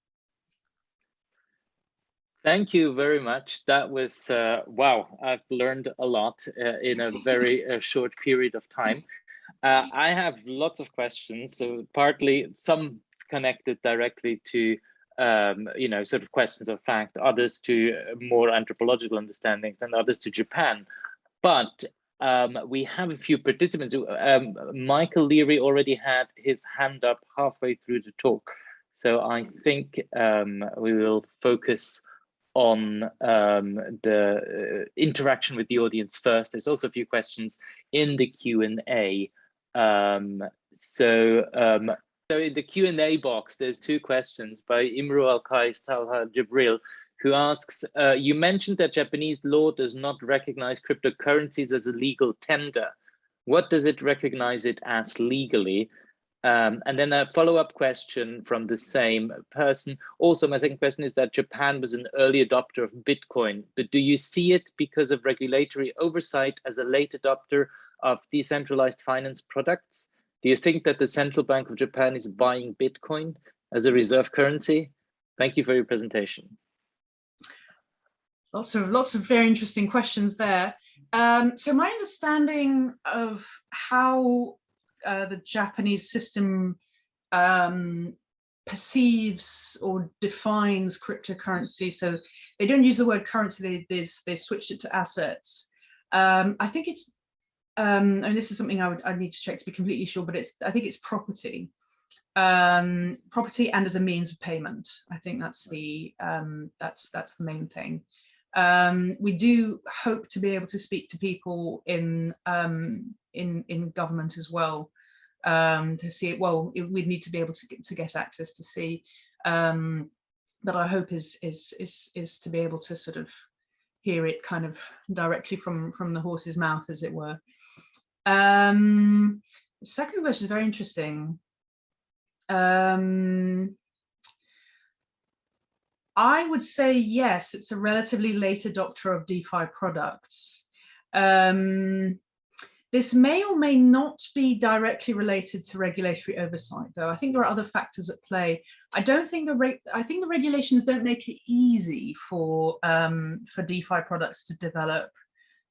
Thank you very much. That was, uh, wow, I've learned a lot uh, in a very uh, short period of time. Uh, I have lots of questions, so partly some connected directly to, um, you know, sort of questions of fact, others to more anthropological understandings and others to Japan. But um, we have a few participants. Um, Michael Leary already had his hand up halfway through the talk. So I think um, we will focus on um, the uh, interaction with the audience first. There's also a few questions in the Q&A. Um, so, um, so in the Q&A box, there's two questions by Imru Al-Qais Talha Jibril, who asks, uh, you mentioned that Japanese law does not recognize cryptocurrencies as a legal tender. What does it recognize it as legally? Um, and then a follow-up question from the same person. Also, my second question is that Japan was an early adopter of Bitcoin, but do you see it because of regulatory oversight as a late adopter of decentralized finance products? Do you think that the Central Bank of Japan is buying Bitcoin as a reserve currency? Thank you for your presentation. Lots of lots of very interesting questions there. Um, so my understanding of how uh, the Japanese system um, perceives or defines cryptocurrency. So they don't use the word currency, they, they, they switched it to assets. Um, I think it's, um, and this is something I would I need to check to be completely sure, but it's I think it's property. Um, property and as a means of payment. I think that's the um, that's that's the main thing. Um, we do hope to be able to speak to people in um, in in government as well um, to see it. Well, it, we'd need to be able to get, to get access to see. But our hope is is is is to be able to sort of hear it kind of directly from from the horse's mouth, as it were. Um, second question is very interesting. Um, I would say yes, it's a relatively late adopter of DeFi products. Um, this may or may not be directly related to regulatory oversight, though. I think there are other factors at play. I don't think the I think the regulations don't make it easy for um, for DeFi products to develop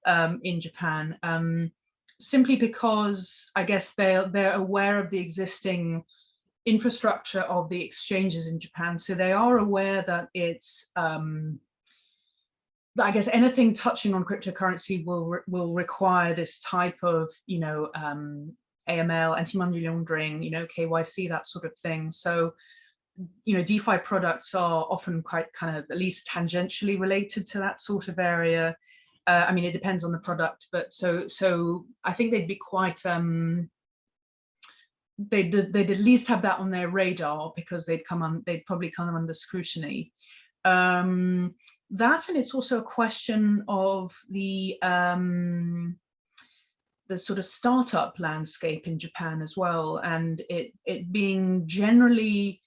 um, in Japan, um, simply because I guess they're they're aware of the existing infrastructure of the exchanges in Japan. So they are aware that it's, um, I guess anything touching on cryptocurrency will re will require this type of, you know, um, AML, anti-money laundering, you know, KYC, that sort of thing. So, you know, DeFi products are often quite kind of at least tangentially related to that sort of area. Uh, I mean, it depends on the product, but so so I think they'd be quite um, they'd, they'd at least have that on their radar because they'd come on, they'd probably come under scrutiny. Um, that and it's also a question of the um, the sort of startup landscape in Japan as well, and it it being generally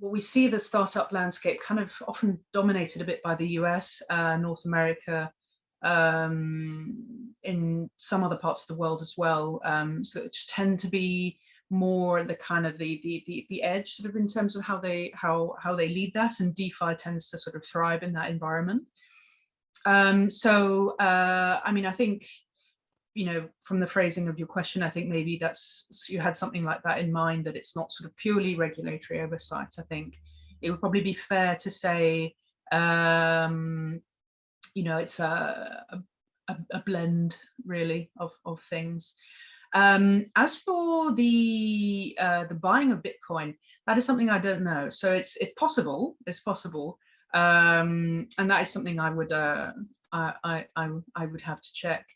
well, we see the startup landscape kind of often dominated a bit by the US, uh, North America, um, in some other parts of the world as well. Um, so it tend to be more the kind of the, the the the edge sort of in terms of how they how how they lead that and DeFi tends to sort of thrive in that environment. Um, so uh, I mean I think you know from the phrasing of your question I think maybe that's you had something like that in mind that it's not sort of purely regulatory oversight. I think it would probably be fair to say um, you know it's a, a, a blend really of of things. Um, as for the uh, the buying of Bitcoin, that is something I don't know. So it's it's possible. It's possible, um, and that is something I would uh, I, I I would have to check.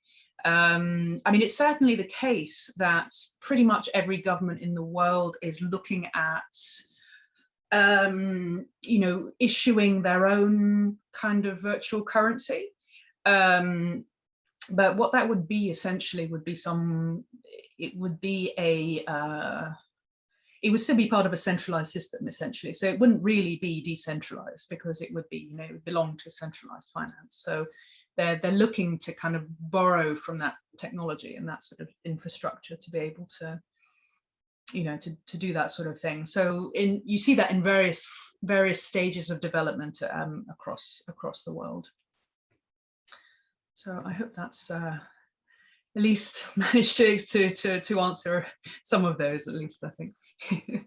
Um, I mean, it's certainly the case that pretty much every government in the world is looking at, um, you know, issuing their own kind of virtual currency. Um, but what that would be essentially would be some it would be a uh, it would still be part of a centralized system essentially. So it wouldn't really be decentralized because it would be, you know, belong to centralized finance. So they're, they're looking to kind of borrow from that technology and that sort of infrastructure to be able to, you know, to, to do that sort of thing. So in you see that in various various stages of development um, across across the world. So I hope that's uh, at least managed to, to, to, to answer some of those, at least, I think.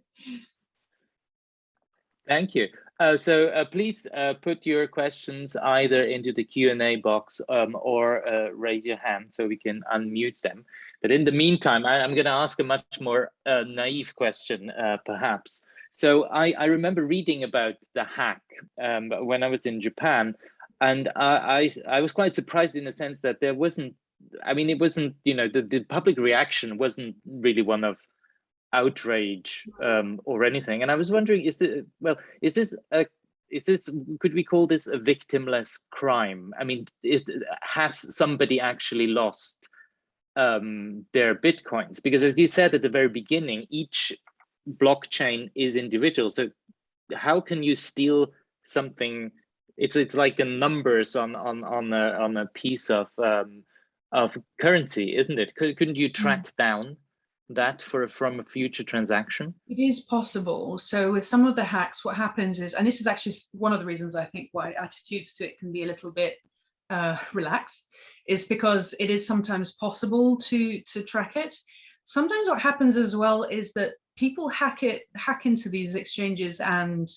Thank you. Uh, so uh, please uh, put your questions either into the Q&A box um, or uh, raise your hand so we can unmute them. But in the meantime, I, am going to ask a much more uh, naive question, uh, perhaps. So I, I, remember reading about the hack um, when I was in Japan, and I, I, I was quite surprised in the sense that there wasn't I mean, it wasn't, you know, the, the public reaction wasn't really one of outrage um, or anything. And I was wondering, is it, well, is this a, is this, could we call this a victimless crime? I mean, is, has somebody actually lost um, their Bitcoins? Because as you said at the very beginning, each blockchain is individual. So how can you steal something? It's it's like a numbers on on on a on a piece of um, of currency, isn't it? Couldn't you track mm. down that for from a future transaction? It is possible. So with some of the hacks, what happens is, and this is actually one of the reasons I think why attitudes to it can be a little bit uh, relaxed, is because it is sometimes possible to to track it. Sometimes what happens as well is that people hack it, hack into these exchanges and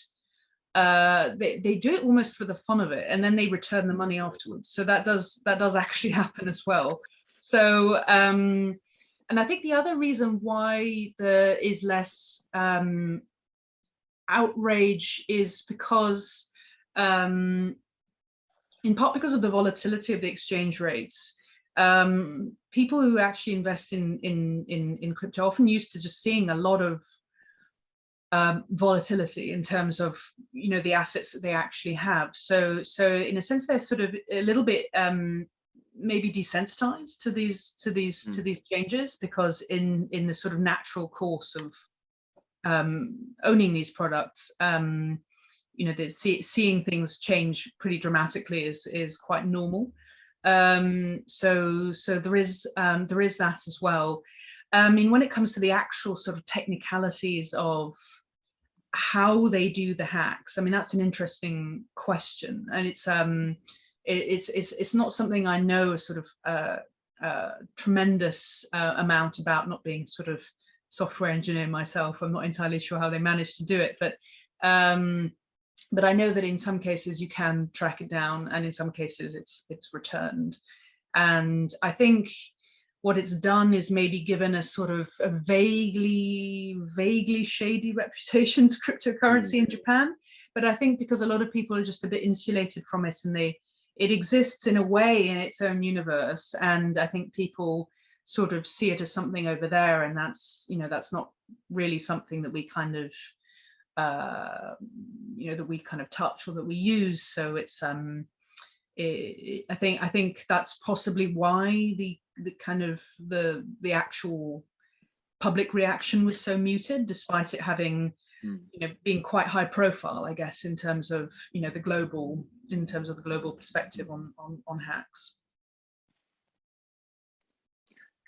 uh, they, they do it almost for the fun of it and then they return the money afterwards. So that does that does actually happen as well. So um, and I think the other reason why there is less um, outrage is because um, in part because of the volatility of the exchange rates. Um, people who actually invest in, in, in, in crypto often used to just seeing a lot of um, volatility in terms of you know the assets that they actually have. So so in a sense they're sort of a little bit um, maybe desensitized to these to these mm. to these changes because in in the sort of natural course of um, owning these products, um, you know, the, see, seeing things change pretty dramatically is is quite normal. Um, so so there is um, there is that as well. I mean, when it comes to the actual sort of technicalities of how they do the hacks, I mean, that's an interesting question. And it's um, it's, it's, it's not something I know a sort of uh, uh, tremendous uh, amount about not being sort of software engineer myself. I'm not entirely sure how they managed to do it, but um, but I know that in some cases you can track it down and in some cases it's it's returned. And I think what it's done is maybe given a sort of a vaguely, vaguely shady reputation to cryptocurrency mm. in Japan. But I think because a lot of people are just a bit insulated from it and they, it exists in a way in its own universe. And I think people sort of see it as something over there. And that's, you know, that's not really something that we kind of, uh, you know, that we kind of touch or that we use. So it's, um, it, I think I think that's possibly why the the kind of the the actual public reaction was so muted, despite it having mm. you know being quite high profile, I guess, in terms of you know the global in terms of the global perspective on on, on hacks.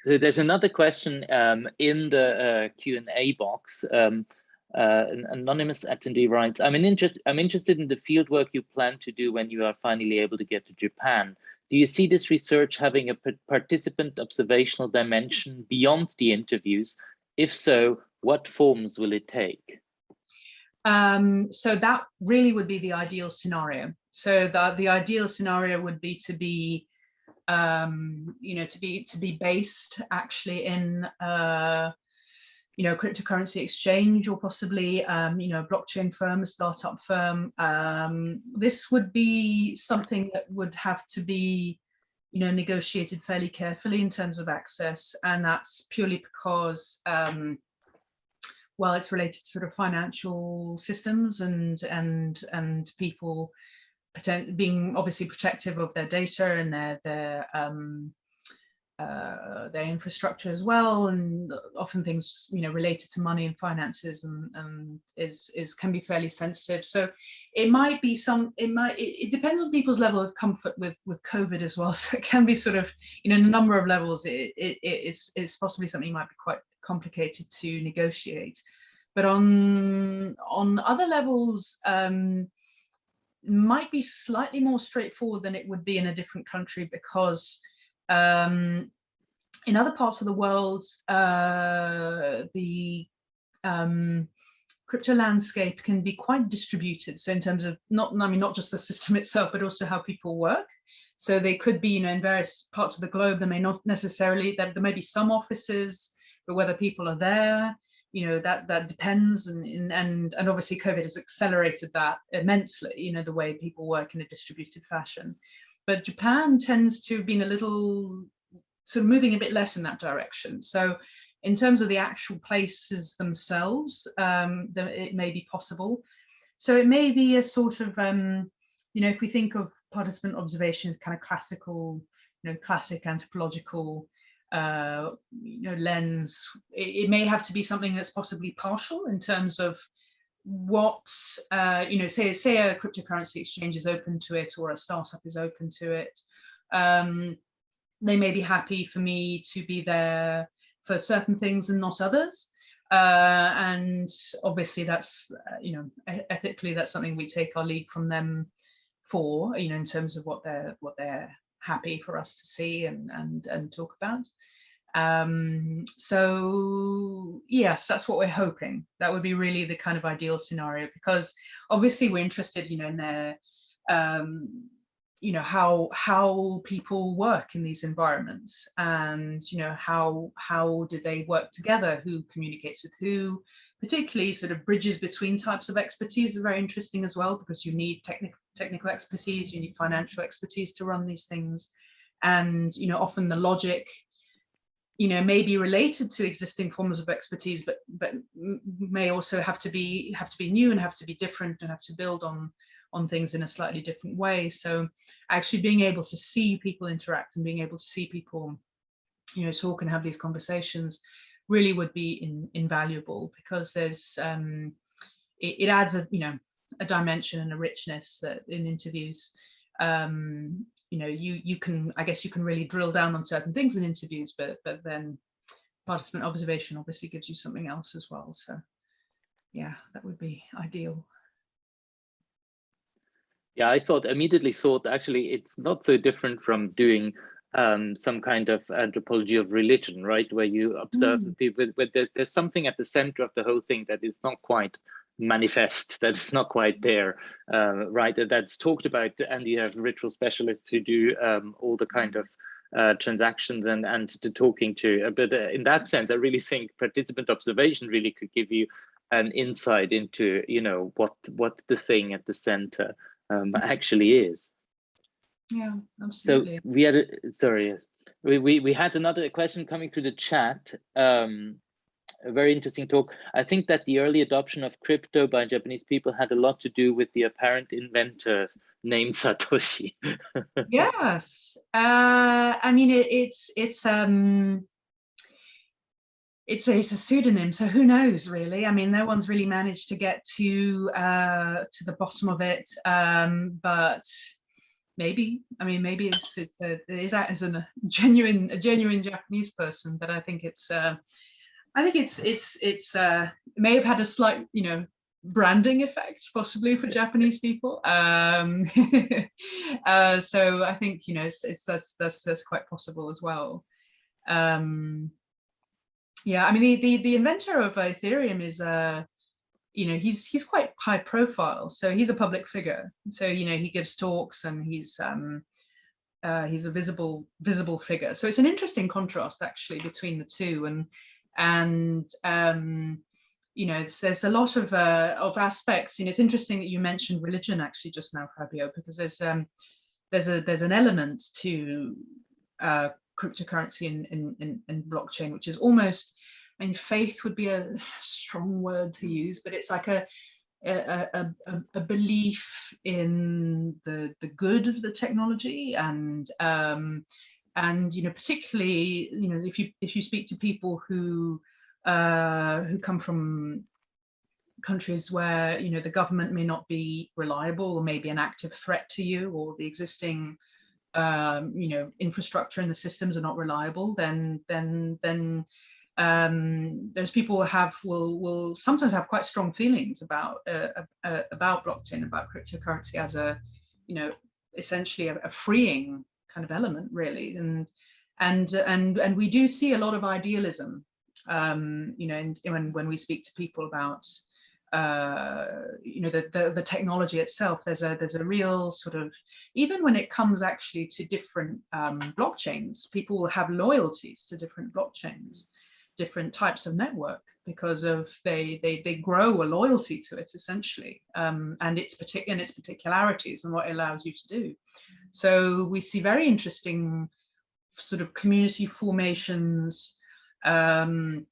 There's another question um, in the uh, Q&A box. Um, uh, an anonymous attendee writes, I'm, an interest, I'm interested in the fieldwork you plan to do when you are finally able to get to Japan. Do you see this research having a participant observational dimension beyond the interviews? If so, what forms will it take? Um, so that really would be the ideal scenario. So the, the ideal scenario would be to be, um, you know, to be to be based actually in uh, you know, cryptocurrency exchange or possibly, um, you know, a blockchain firm, a startup firm. Um, this would be something that would have to be, you know, negotiated fairly carefully in terms of access. And that's purely because, um, well, it's related to sort of financial systems and, and, and people being obviously protective of their data and their, their, um, uh, their infrastructure as well, and often things you know related to money and finances and, and is is can be fairly sensitive. So it might be some it might it, it, depends on people's level of comfort with with COVID as well. So it can be sort of you know a number of levels it, it it's it's possibly something you might be quite complicated to negotiate. But on on other levels. Um, might be slightly more straightforward than it would be in a different country because um, in other parts of the world, uh, the um, crypto landscape can be quite distributed. So in terms of not, I mean, not just the system itself, but also how people work. So they could be, you know, in various parts of the globe, there may not necessarily, there, there may be some offices, but whether people are there, you know, that that depends. And, and, and obviously COVID has accelerated that immensely, you know, the way people work in a distributed fashion. But Japan tends to have been a little sort of moving a bit less in that direction. So in terms of the actual places themselves, um, it may be possible. So it may be a sort of, um, you know, if we think of participant observation as kind of classical, you know, classic anthropological, uh, you know, lens, it, it may have to be something that's possibly partial in terms of what uh, you know say say a cryptocurrency exchange is open to it or a startup is open to it. Um, they may be happy for me to be there for certain things and not others. Uh, and obviously that's uh, you know ethically that's something we take our lead from them for you know in terms of what they're what they're happy for us to see and and and talk about um, so yes, that's what we're hoping. That would be really the kind of ideal scenario because obviously we're interested, you know, in their, um, you know, how how people work in these environments and, you know, how how do they work together, who communicates with who, particularly sort of bridges between types of expertise are very interesting as well because you need technical technical expertise, you need financial expertise to run these things. And, you know, often the logic you know, may be related to existing forms of expertise, but but may also have to be have to be new and have to be different and have to build on on things in a slightly different way. So actually being able to see people interact and being able to see people, you know, talk and have these conversations really would be in, invaluable because there's um, it, it adds a you know a dimension and a richness that in interviews um, you know you you can i guess you can really drill down on certain things in interviews but but then participant observation obviously gives you something else as well so yeah that would be ideal yeah i thought immediately thought actually it's not so different from doing um, some kind of anthropology of religion right? Where you observe mm. people but there, there's something at the center of the whole thing that is not quite manifest that's not quite there uh, right? That's talked about and you have ritual specialists who do um, all the kind of uh, transactions and and to talking to. Uh, but uh, in that sense i really think participant observation really could give you an insight into you know what what the thing at the center um, actually is yeah absolutely so we had a sorry we, we we had another question coming through the chat um a very interesting talk. I think that the early adoption of crypto by Japanese people had a lot to do with the apparent inventor named Satoshi. yes, uh, I mean it, it's it's um it's a, it's a pseudonym, so who knows really? I mean, no one's really managed to get to uh, to the bottom of it, um, but maybe. I mean, maybe it's it's a, it is as a genuine a genuine Japanese person, but I think it's. Uh, I think it's it's it's uh, it may have had a slight, you know, branding effect possibly for Japanese people. Um, uh, so I think you know it's, it's that's that's that's quite possible as well. Um, yeah, I mean the the, the inventor of Ethereum is uh, you know he's he's quite high profile, so he's a public figure. So you know he gives talks and he's um, uh, he's a visible visible figure. So it's an interesting contrast actually between the two and and um, you know there's a lot of uh, of aspects and it's interesting that you mentioned religion actually just now Fabio because there's um there's a there's an element to uh, cryptocurrency and in, in, in, blockchain which is almost I mean faith would be a strong word to use but it's like a a, a, a belief in the the good of the technology and um, and you know particularly you know if you if you speak to people who uh, who come from countries where you know the government may not be reliable or maybe an active threat to you or the existing um, you know infrastructure and the systems are not reliable then then then um, those people have will will sometimes have quite strong feelings about uh, uh, about blockchain about cryptocurrency as a you know essentially a, a freeing kind of element really. And and and and we do see a lot of idealism um, you know and when when we speak to people about uh, you know, the, the, the, technology itself, there's a, there's a real sort of, even when it comes actually to different um, blockchains, people will have loyalties to different blockchains, different types of network because of they, they, they grow a loyalty to it essentially, um, and its particular and its particularities and what it allows you to do. So we see very interesting sort of community formations, um,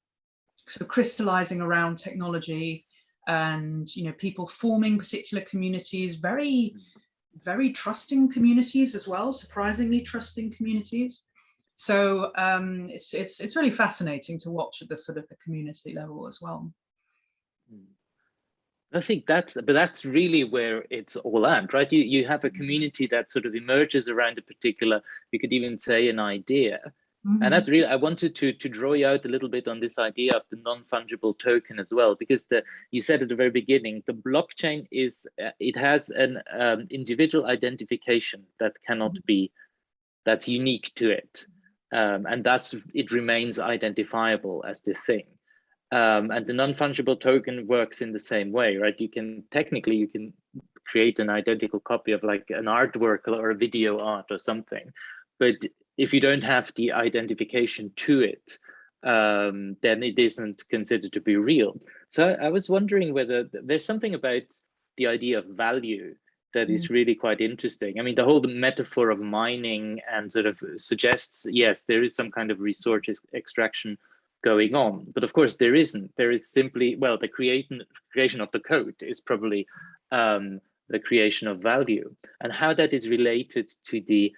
sort of crystallizing around technology, and you know people forming particular communities very very trusting communities as well surprisingly trusting communities. So um, it's it's it's really fascinating to watch at the sort of the community level as well. I think that's, but that's really where it's all at, right? You you have a community that sort of emerges around a particular, you could even say an idea, Mm -hmm. And that's really, I wanted to, to draw you out a little bit on this idea of the non-fungible token as well, because the, you said at the very beginning, the blockchain is, uh, it has an um, individual identification that cannot mm -hmm. be, that's unique to it. Um, and that's, it remains identifiable as the thing. Um, and the non-fungible token works in the same way, right? You can, technically, you can create an identical copy of like an artwork or a video art or something, but if you don't have the identification to it, um, then it isn't considered to be real. So I, was wondering whether there's something about the idea of value that is mm. really quite interesting. I mean, the whole metaphor of mining and sort of suggests, yes, there is some kind of resource extraction going on, but of course there isn't. There is simply, well, the creation, creation of the code is probably um, the creation of value and how that is related to the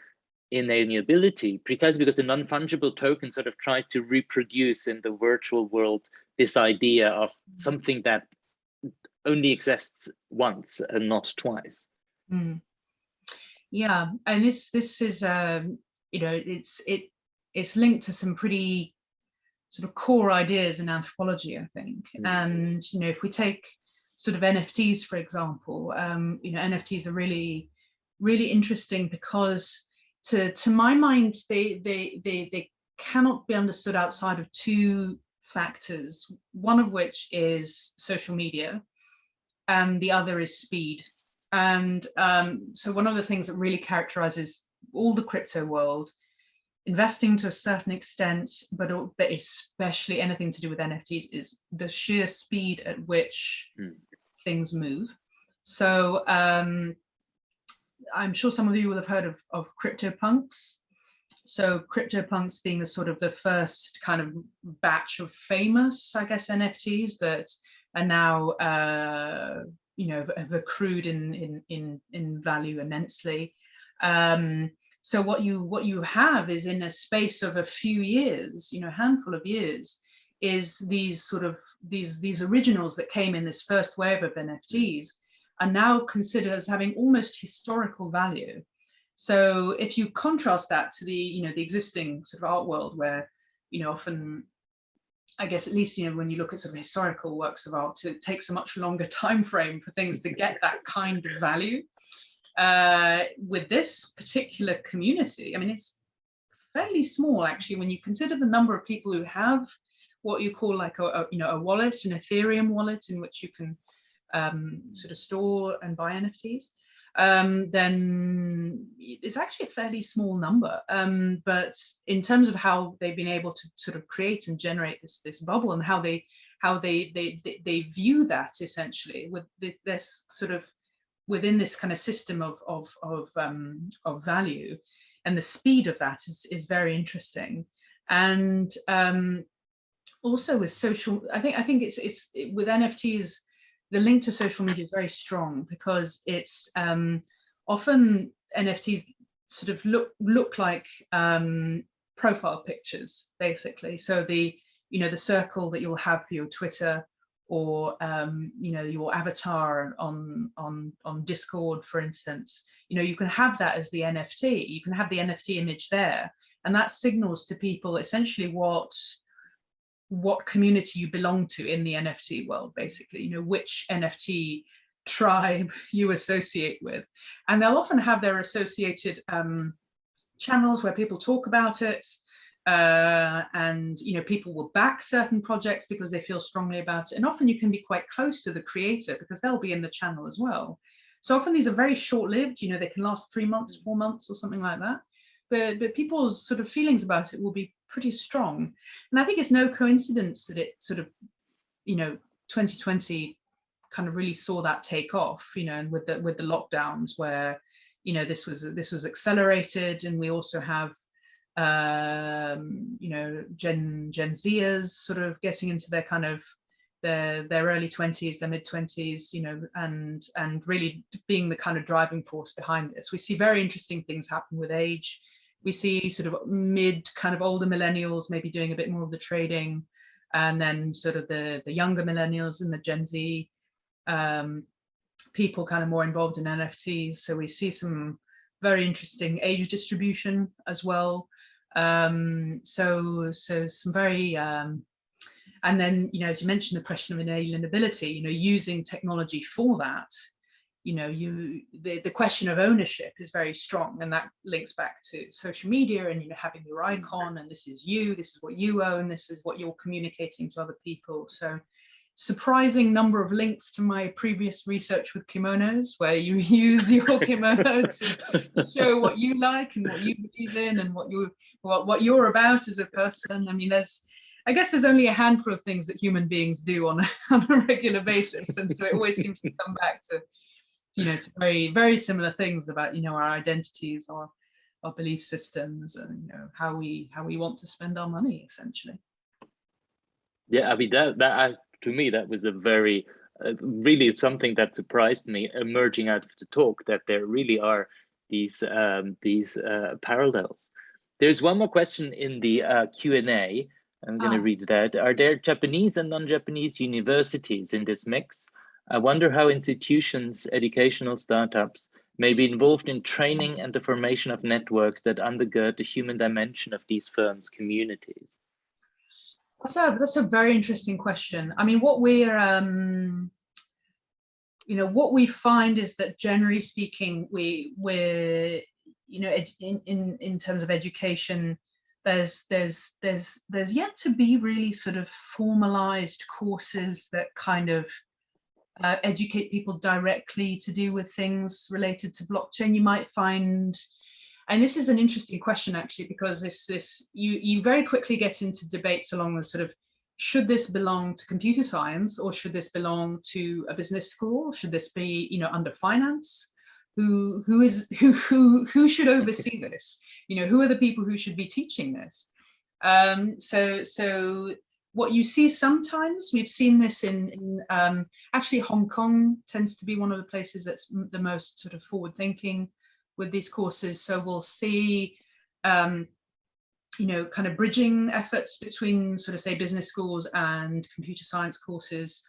inalienability precisely because the non-fungible token sort of tries to reproduce in the virtual world this idea of something that only exists once and not twice mm. yeah and this this is um you know it's it it's linked to some pretty sort of core ideas in anthropology i think mm. and you know if we take sort of nfts for example um you know nfts are really really interesting because to to my mind they they they they cannot be understood outside of two factors one of which is social media and the other is speed and um, so one of the things that really characterizes all the crypto world investing to a certain extent but, but especially anything to do with nfts is the sheer speed at which mm. things move so um, I'm sure some of you will have heard of, of CryptoPunks. So CryptoPunks being the sort of the first kind of batch of famous, I guess, NFTs that are now, uh, you know, have accrued in, in, in, in value immensely. Um, so what you what you have is in a space of a few years, you know, handful of years, is these sort of these these originals that came in this first wave of NFTs are now considered as having almost historical value. So if you contrast that to the, you know, the existing sort of art world where, you know, often, I guess at least, you know, when you look at sort of historical works of art, it takes a much longer time frame for things to get that kind of value. Uh, with this particular community, I mean, it's fairly small actually when you consider the number of people who have what you call like a, a you know a wallet, an Ethereum wallet in which you can um, sort of store and buy NFTs, um, then it's actually a fairly small number. Um, but in terms of how they've been able to sort of create and generate this this bubble and how they how they they they, they view that essentially with this sort of within this kind of system of of of um, of value, and the speed of that is is very interesting. And um, also with social, I think I think it's it's it, with NFTs the link to social media is very strong because it's um, often NFTs sort of look look like um, profile pictures, basically. So the you know the circle that you'll have for your Twitter or um, you know your avatar on on on Discord, for instance. You know you can have that as the NFT. You can have the NFT image there, and that signals to people essentially what what community you belong to in the NFT world, basically. You know which NFT tribe you associate with. And they'll often have their associated um, channels where people talk about it. Uh, and you know people will back certain projects because they feel strongly about it and often you can be quite close to the creator because they'll be in the channel as well so often these are very short-lived you know they can last three months four months or something like that but but people's sort of feelings about it will be pretty strong and i think it's no coincidence that it sort of you know 2020 kind of really saw that take off, you know, and with the with the lockdowns where, you know, this was this was accelerated, and we also have, um, you know, Gen Gen Zers sort of getting into their kind of their their early 20s, their mid 20s, you know, and and really being the kind of driving force behind this. We see very interesting things happen with age. We see sort of mid kind of older millennials maybe doing a bit more of the trading and then sort of the the younger millennials and the Gen Z um, people kind of more involved in NFTs. So we see some very interesting age distribution as well. Um, so, so some very, um, and then, you know, as you mentioned, the question of inalienability, you know, using technology for that, you know, you the, the question of ownership is very strong and that links back to social media and, you know, having your mm-hmm. icon and this is you, this is what you own, this is what you're communicating to other people. So surprising number of links to my previous research with kimonos where you use your kimono to show what you like and what you believe in and what you what, what you're about as a person i mean there's i guess there's only a handful of things that human beings do on, on a regular basis and so it always seems to come back to you know to very very similar things about you know our identities or our belief systems and you know how we how we want to spend our money essentially yeah i mean that that I, to me, that was a very, uh, really something that surprised me emerging out of the talk that there really are these um, these uh, parallels. There's one more question in the uh, Q&A. I'm going to ah. read that. Are there Japanese and non-Japanese universities in this mix? I wonder how institutions, educational startups may be involved in training and the formation of networks that undergird the human dimension of these firms' communities. That's a that's a very interesting question. I mean, what we're um, you know what we find is that generally speaking, we we're you know in in in terms of education, there's there's there's there's yet to be really sort of formalized courses that kind of uh, educate people directly to do with things related to blockchain. You might find and this is an interesting question actually, because this this you you very quickly get into debates along the sort of should this belong to computer science or should this belong to a business school? Should this be you know under finance? Who who is who who who should oversee this? You know who are the people who should be teaching this? Um, so so what you see sometimes, we've seen this in, in um, actually Hong Kong tends to be one of the places that's the most sort of forward thinking with these courses. So we'll see, um, you know, kind of bridging efforts between sort of say business schools and computer science courses.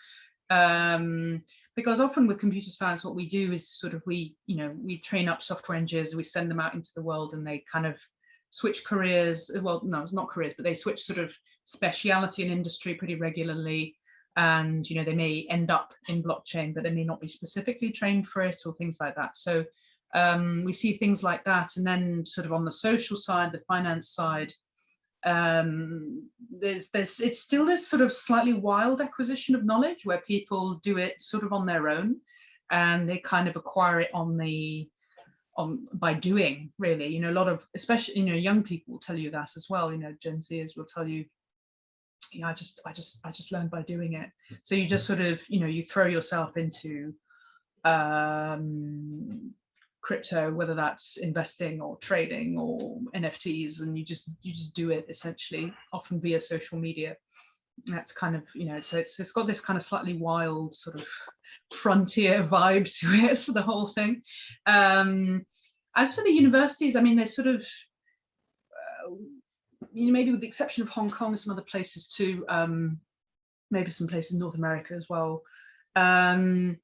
Um, because often with computer science, what we do is sort of we, you know, we train up software engineers, we send them out into the world and they kind of switch careers. Well, no, it's not careers, but they switch sort of speciality and industry pretty regularly. And you know they may end up in blockchain but they may not be specifically trained for it or things like that. So um, we see things like that. And then sort of on the social side, the finance side, um, there's, there's, it's still this sort of slightly wild acquisition of knowledge where people do it sort of on their own and they kind of acquire it on the, on by doing really, you know, a lot of, especially, you know, young people will tell you that as well, you know, Gen Zers will tell you, you know, I just, I just, I just learned by doing it. So you just sort of, you know, you throw yourself into um, crypto, whether that's investing or trading or NFTs, and you just you just do it essentially, often via social media. That's kind of you know, so it's it's got this kind of slightly wild sort of frontier vibe to it, so the whole thing. Um, as for the universities, I mean, they're sort of, uh, you know, maybe with the exception of Hong Kong and some other places too, um, maybe some places in North America as well. Um,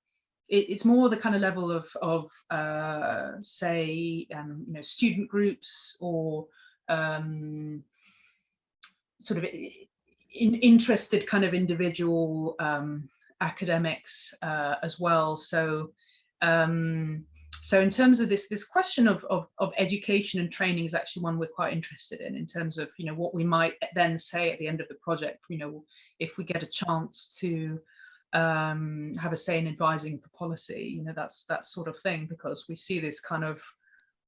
it, it's more the kind of level of, of uh, say, um, you know, student groups or um, sort of in, interested kind of individual um, academics uh, as well. So, um, so in terms of this, this question of, of, of, education and training is actually one we're quite interested in, in terms of, you know, what we might then say at the end of the project, you know, if we get a chance to um, have a say in advising for policy, you know, that's that sort of thing, because we see this kind of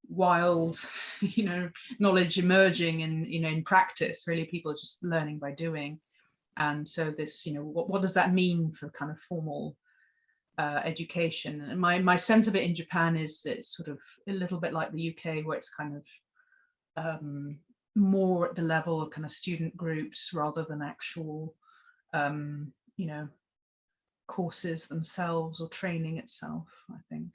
wild, you know, knowledge emerging in, you know, in practice, really people are just learning by doing. And so this, you know, what, what does that mean for kind of formal uh, education? And my, my sense of it in Japan is it's sort of a little bit like the UK where it's kind of um, more at the level of kind of student groups rather than actual, um, you know, courses themselves or training itself, I think.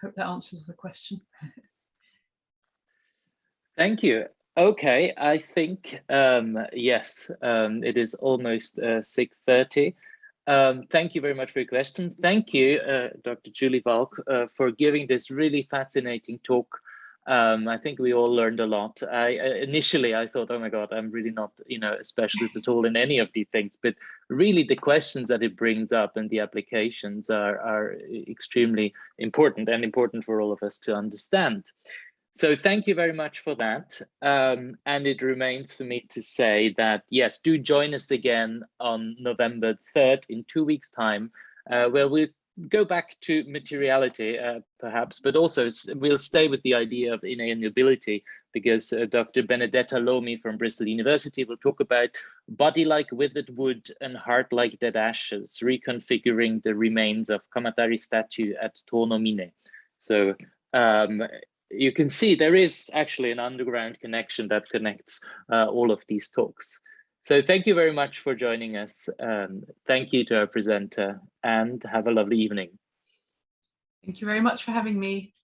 Hope that answers the question. Thank you. Okay, I think, um, yes, um, it is almost uh, 6.30. Um, thank you very much for your question. Thank you, uh, Dr. Julie Valk, uh, for giving this really fascinating talk um, I think we all learned a lot. I initially I thought, oh my God, I'm really not, you know, a specialist at all in any of these things. But really, the questions that it brings up and the applications are are extremely important and important for all of us to understand. So thank you very much for that. Um, and it remains for me to say that yes, do join us again on November 3rd in two weeks' time, uh, where we'll go back to materiality, uh, perhaps, but also we'll stay with the idea of inalienability because uh, Dr. Benedetta Lomi from Bristol University will talk about body like withered wood and heart like dead ashes, reconfiguring the remains of Kamatari statue at Tonomine. So um, you can see there is actually an underground connection that connects uh, all of these talks. So thank you very much for joining us. Um, thank you to our presenter and have a lovely evening. Thank you very much for having me.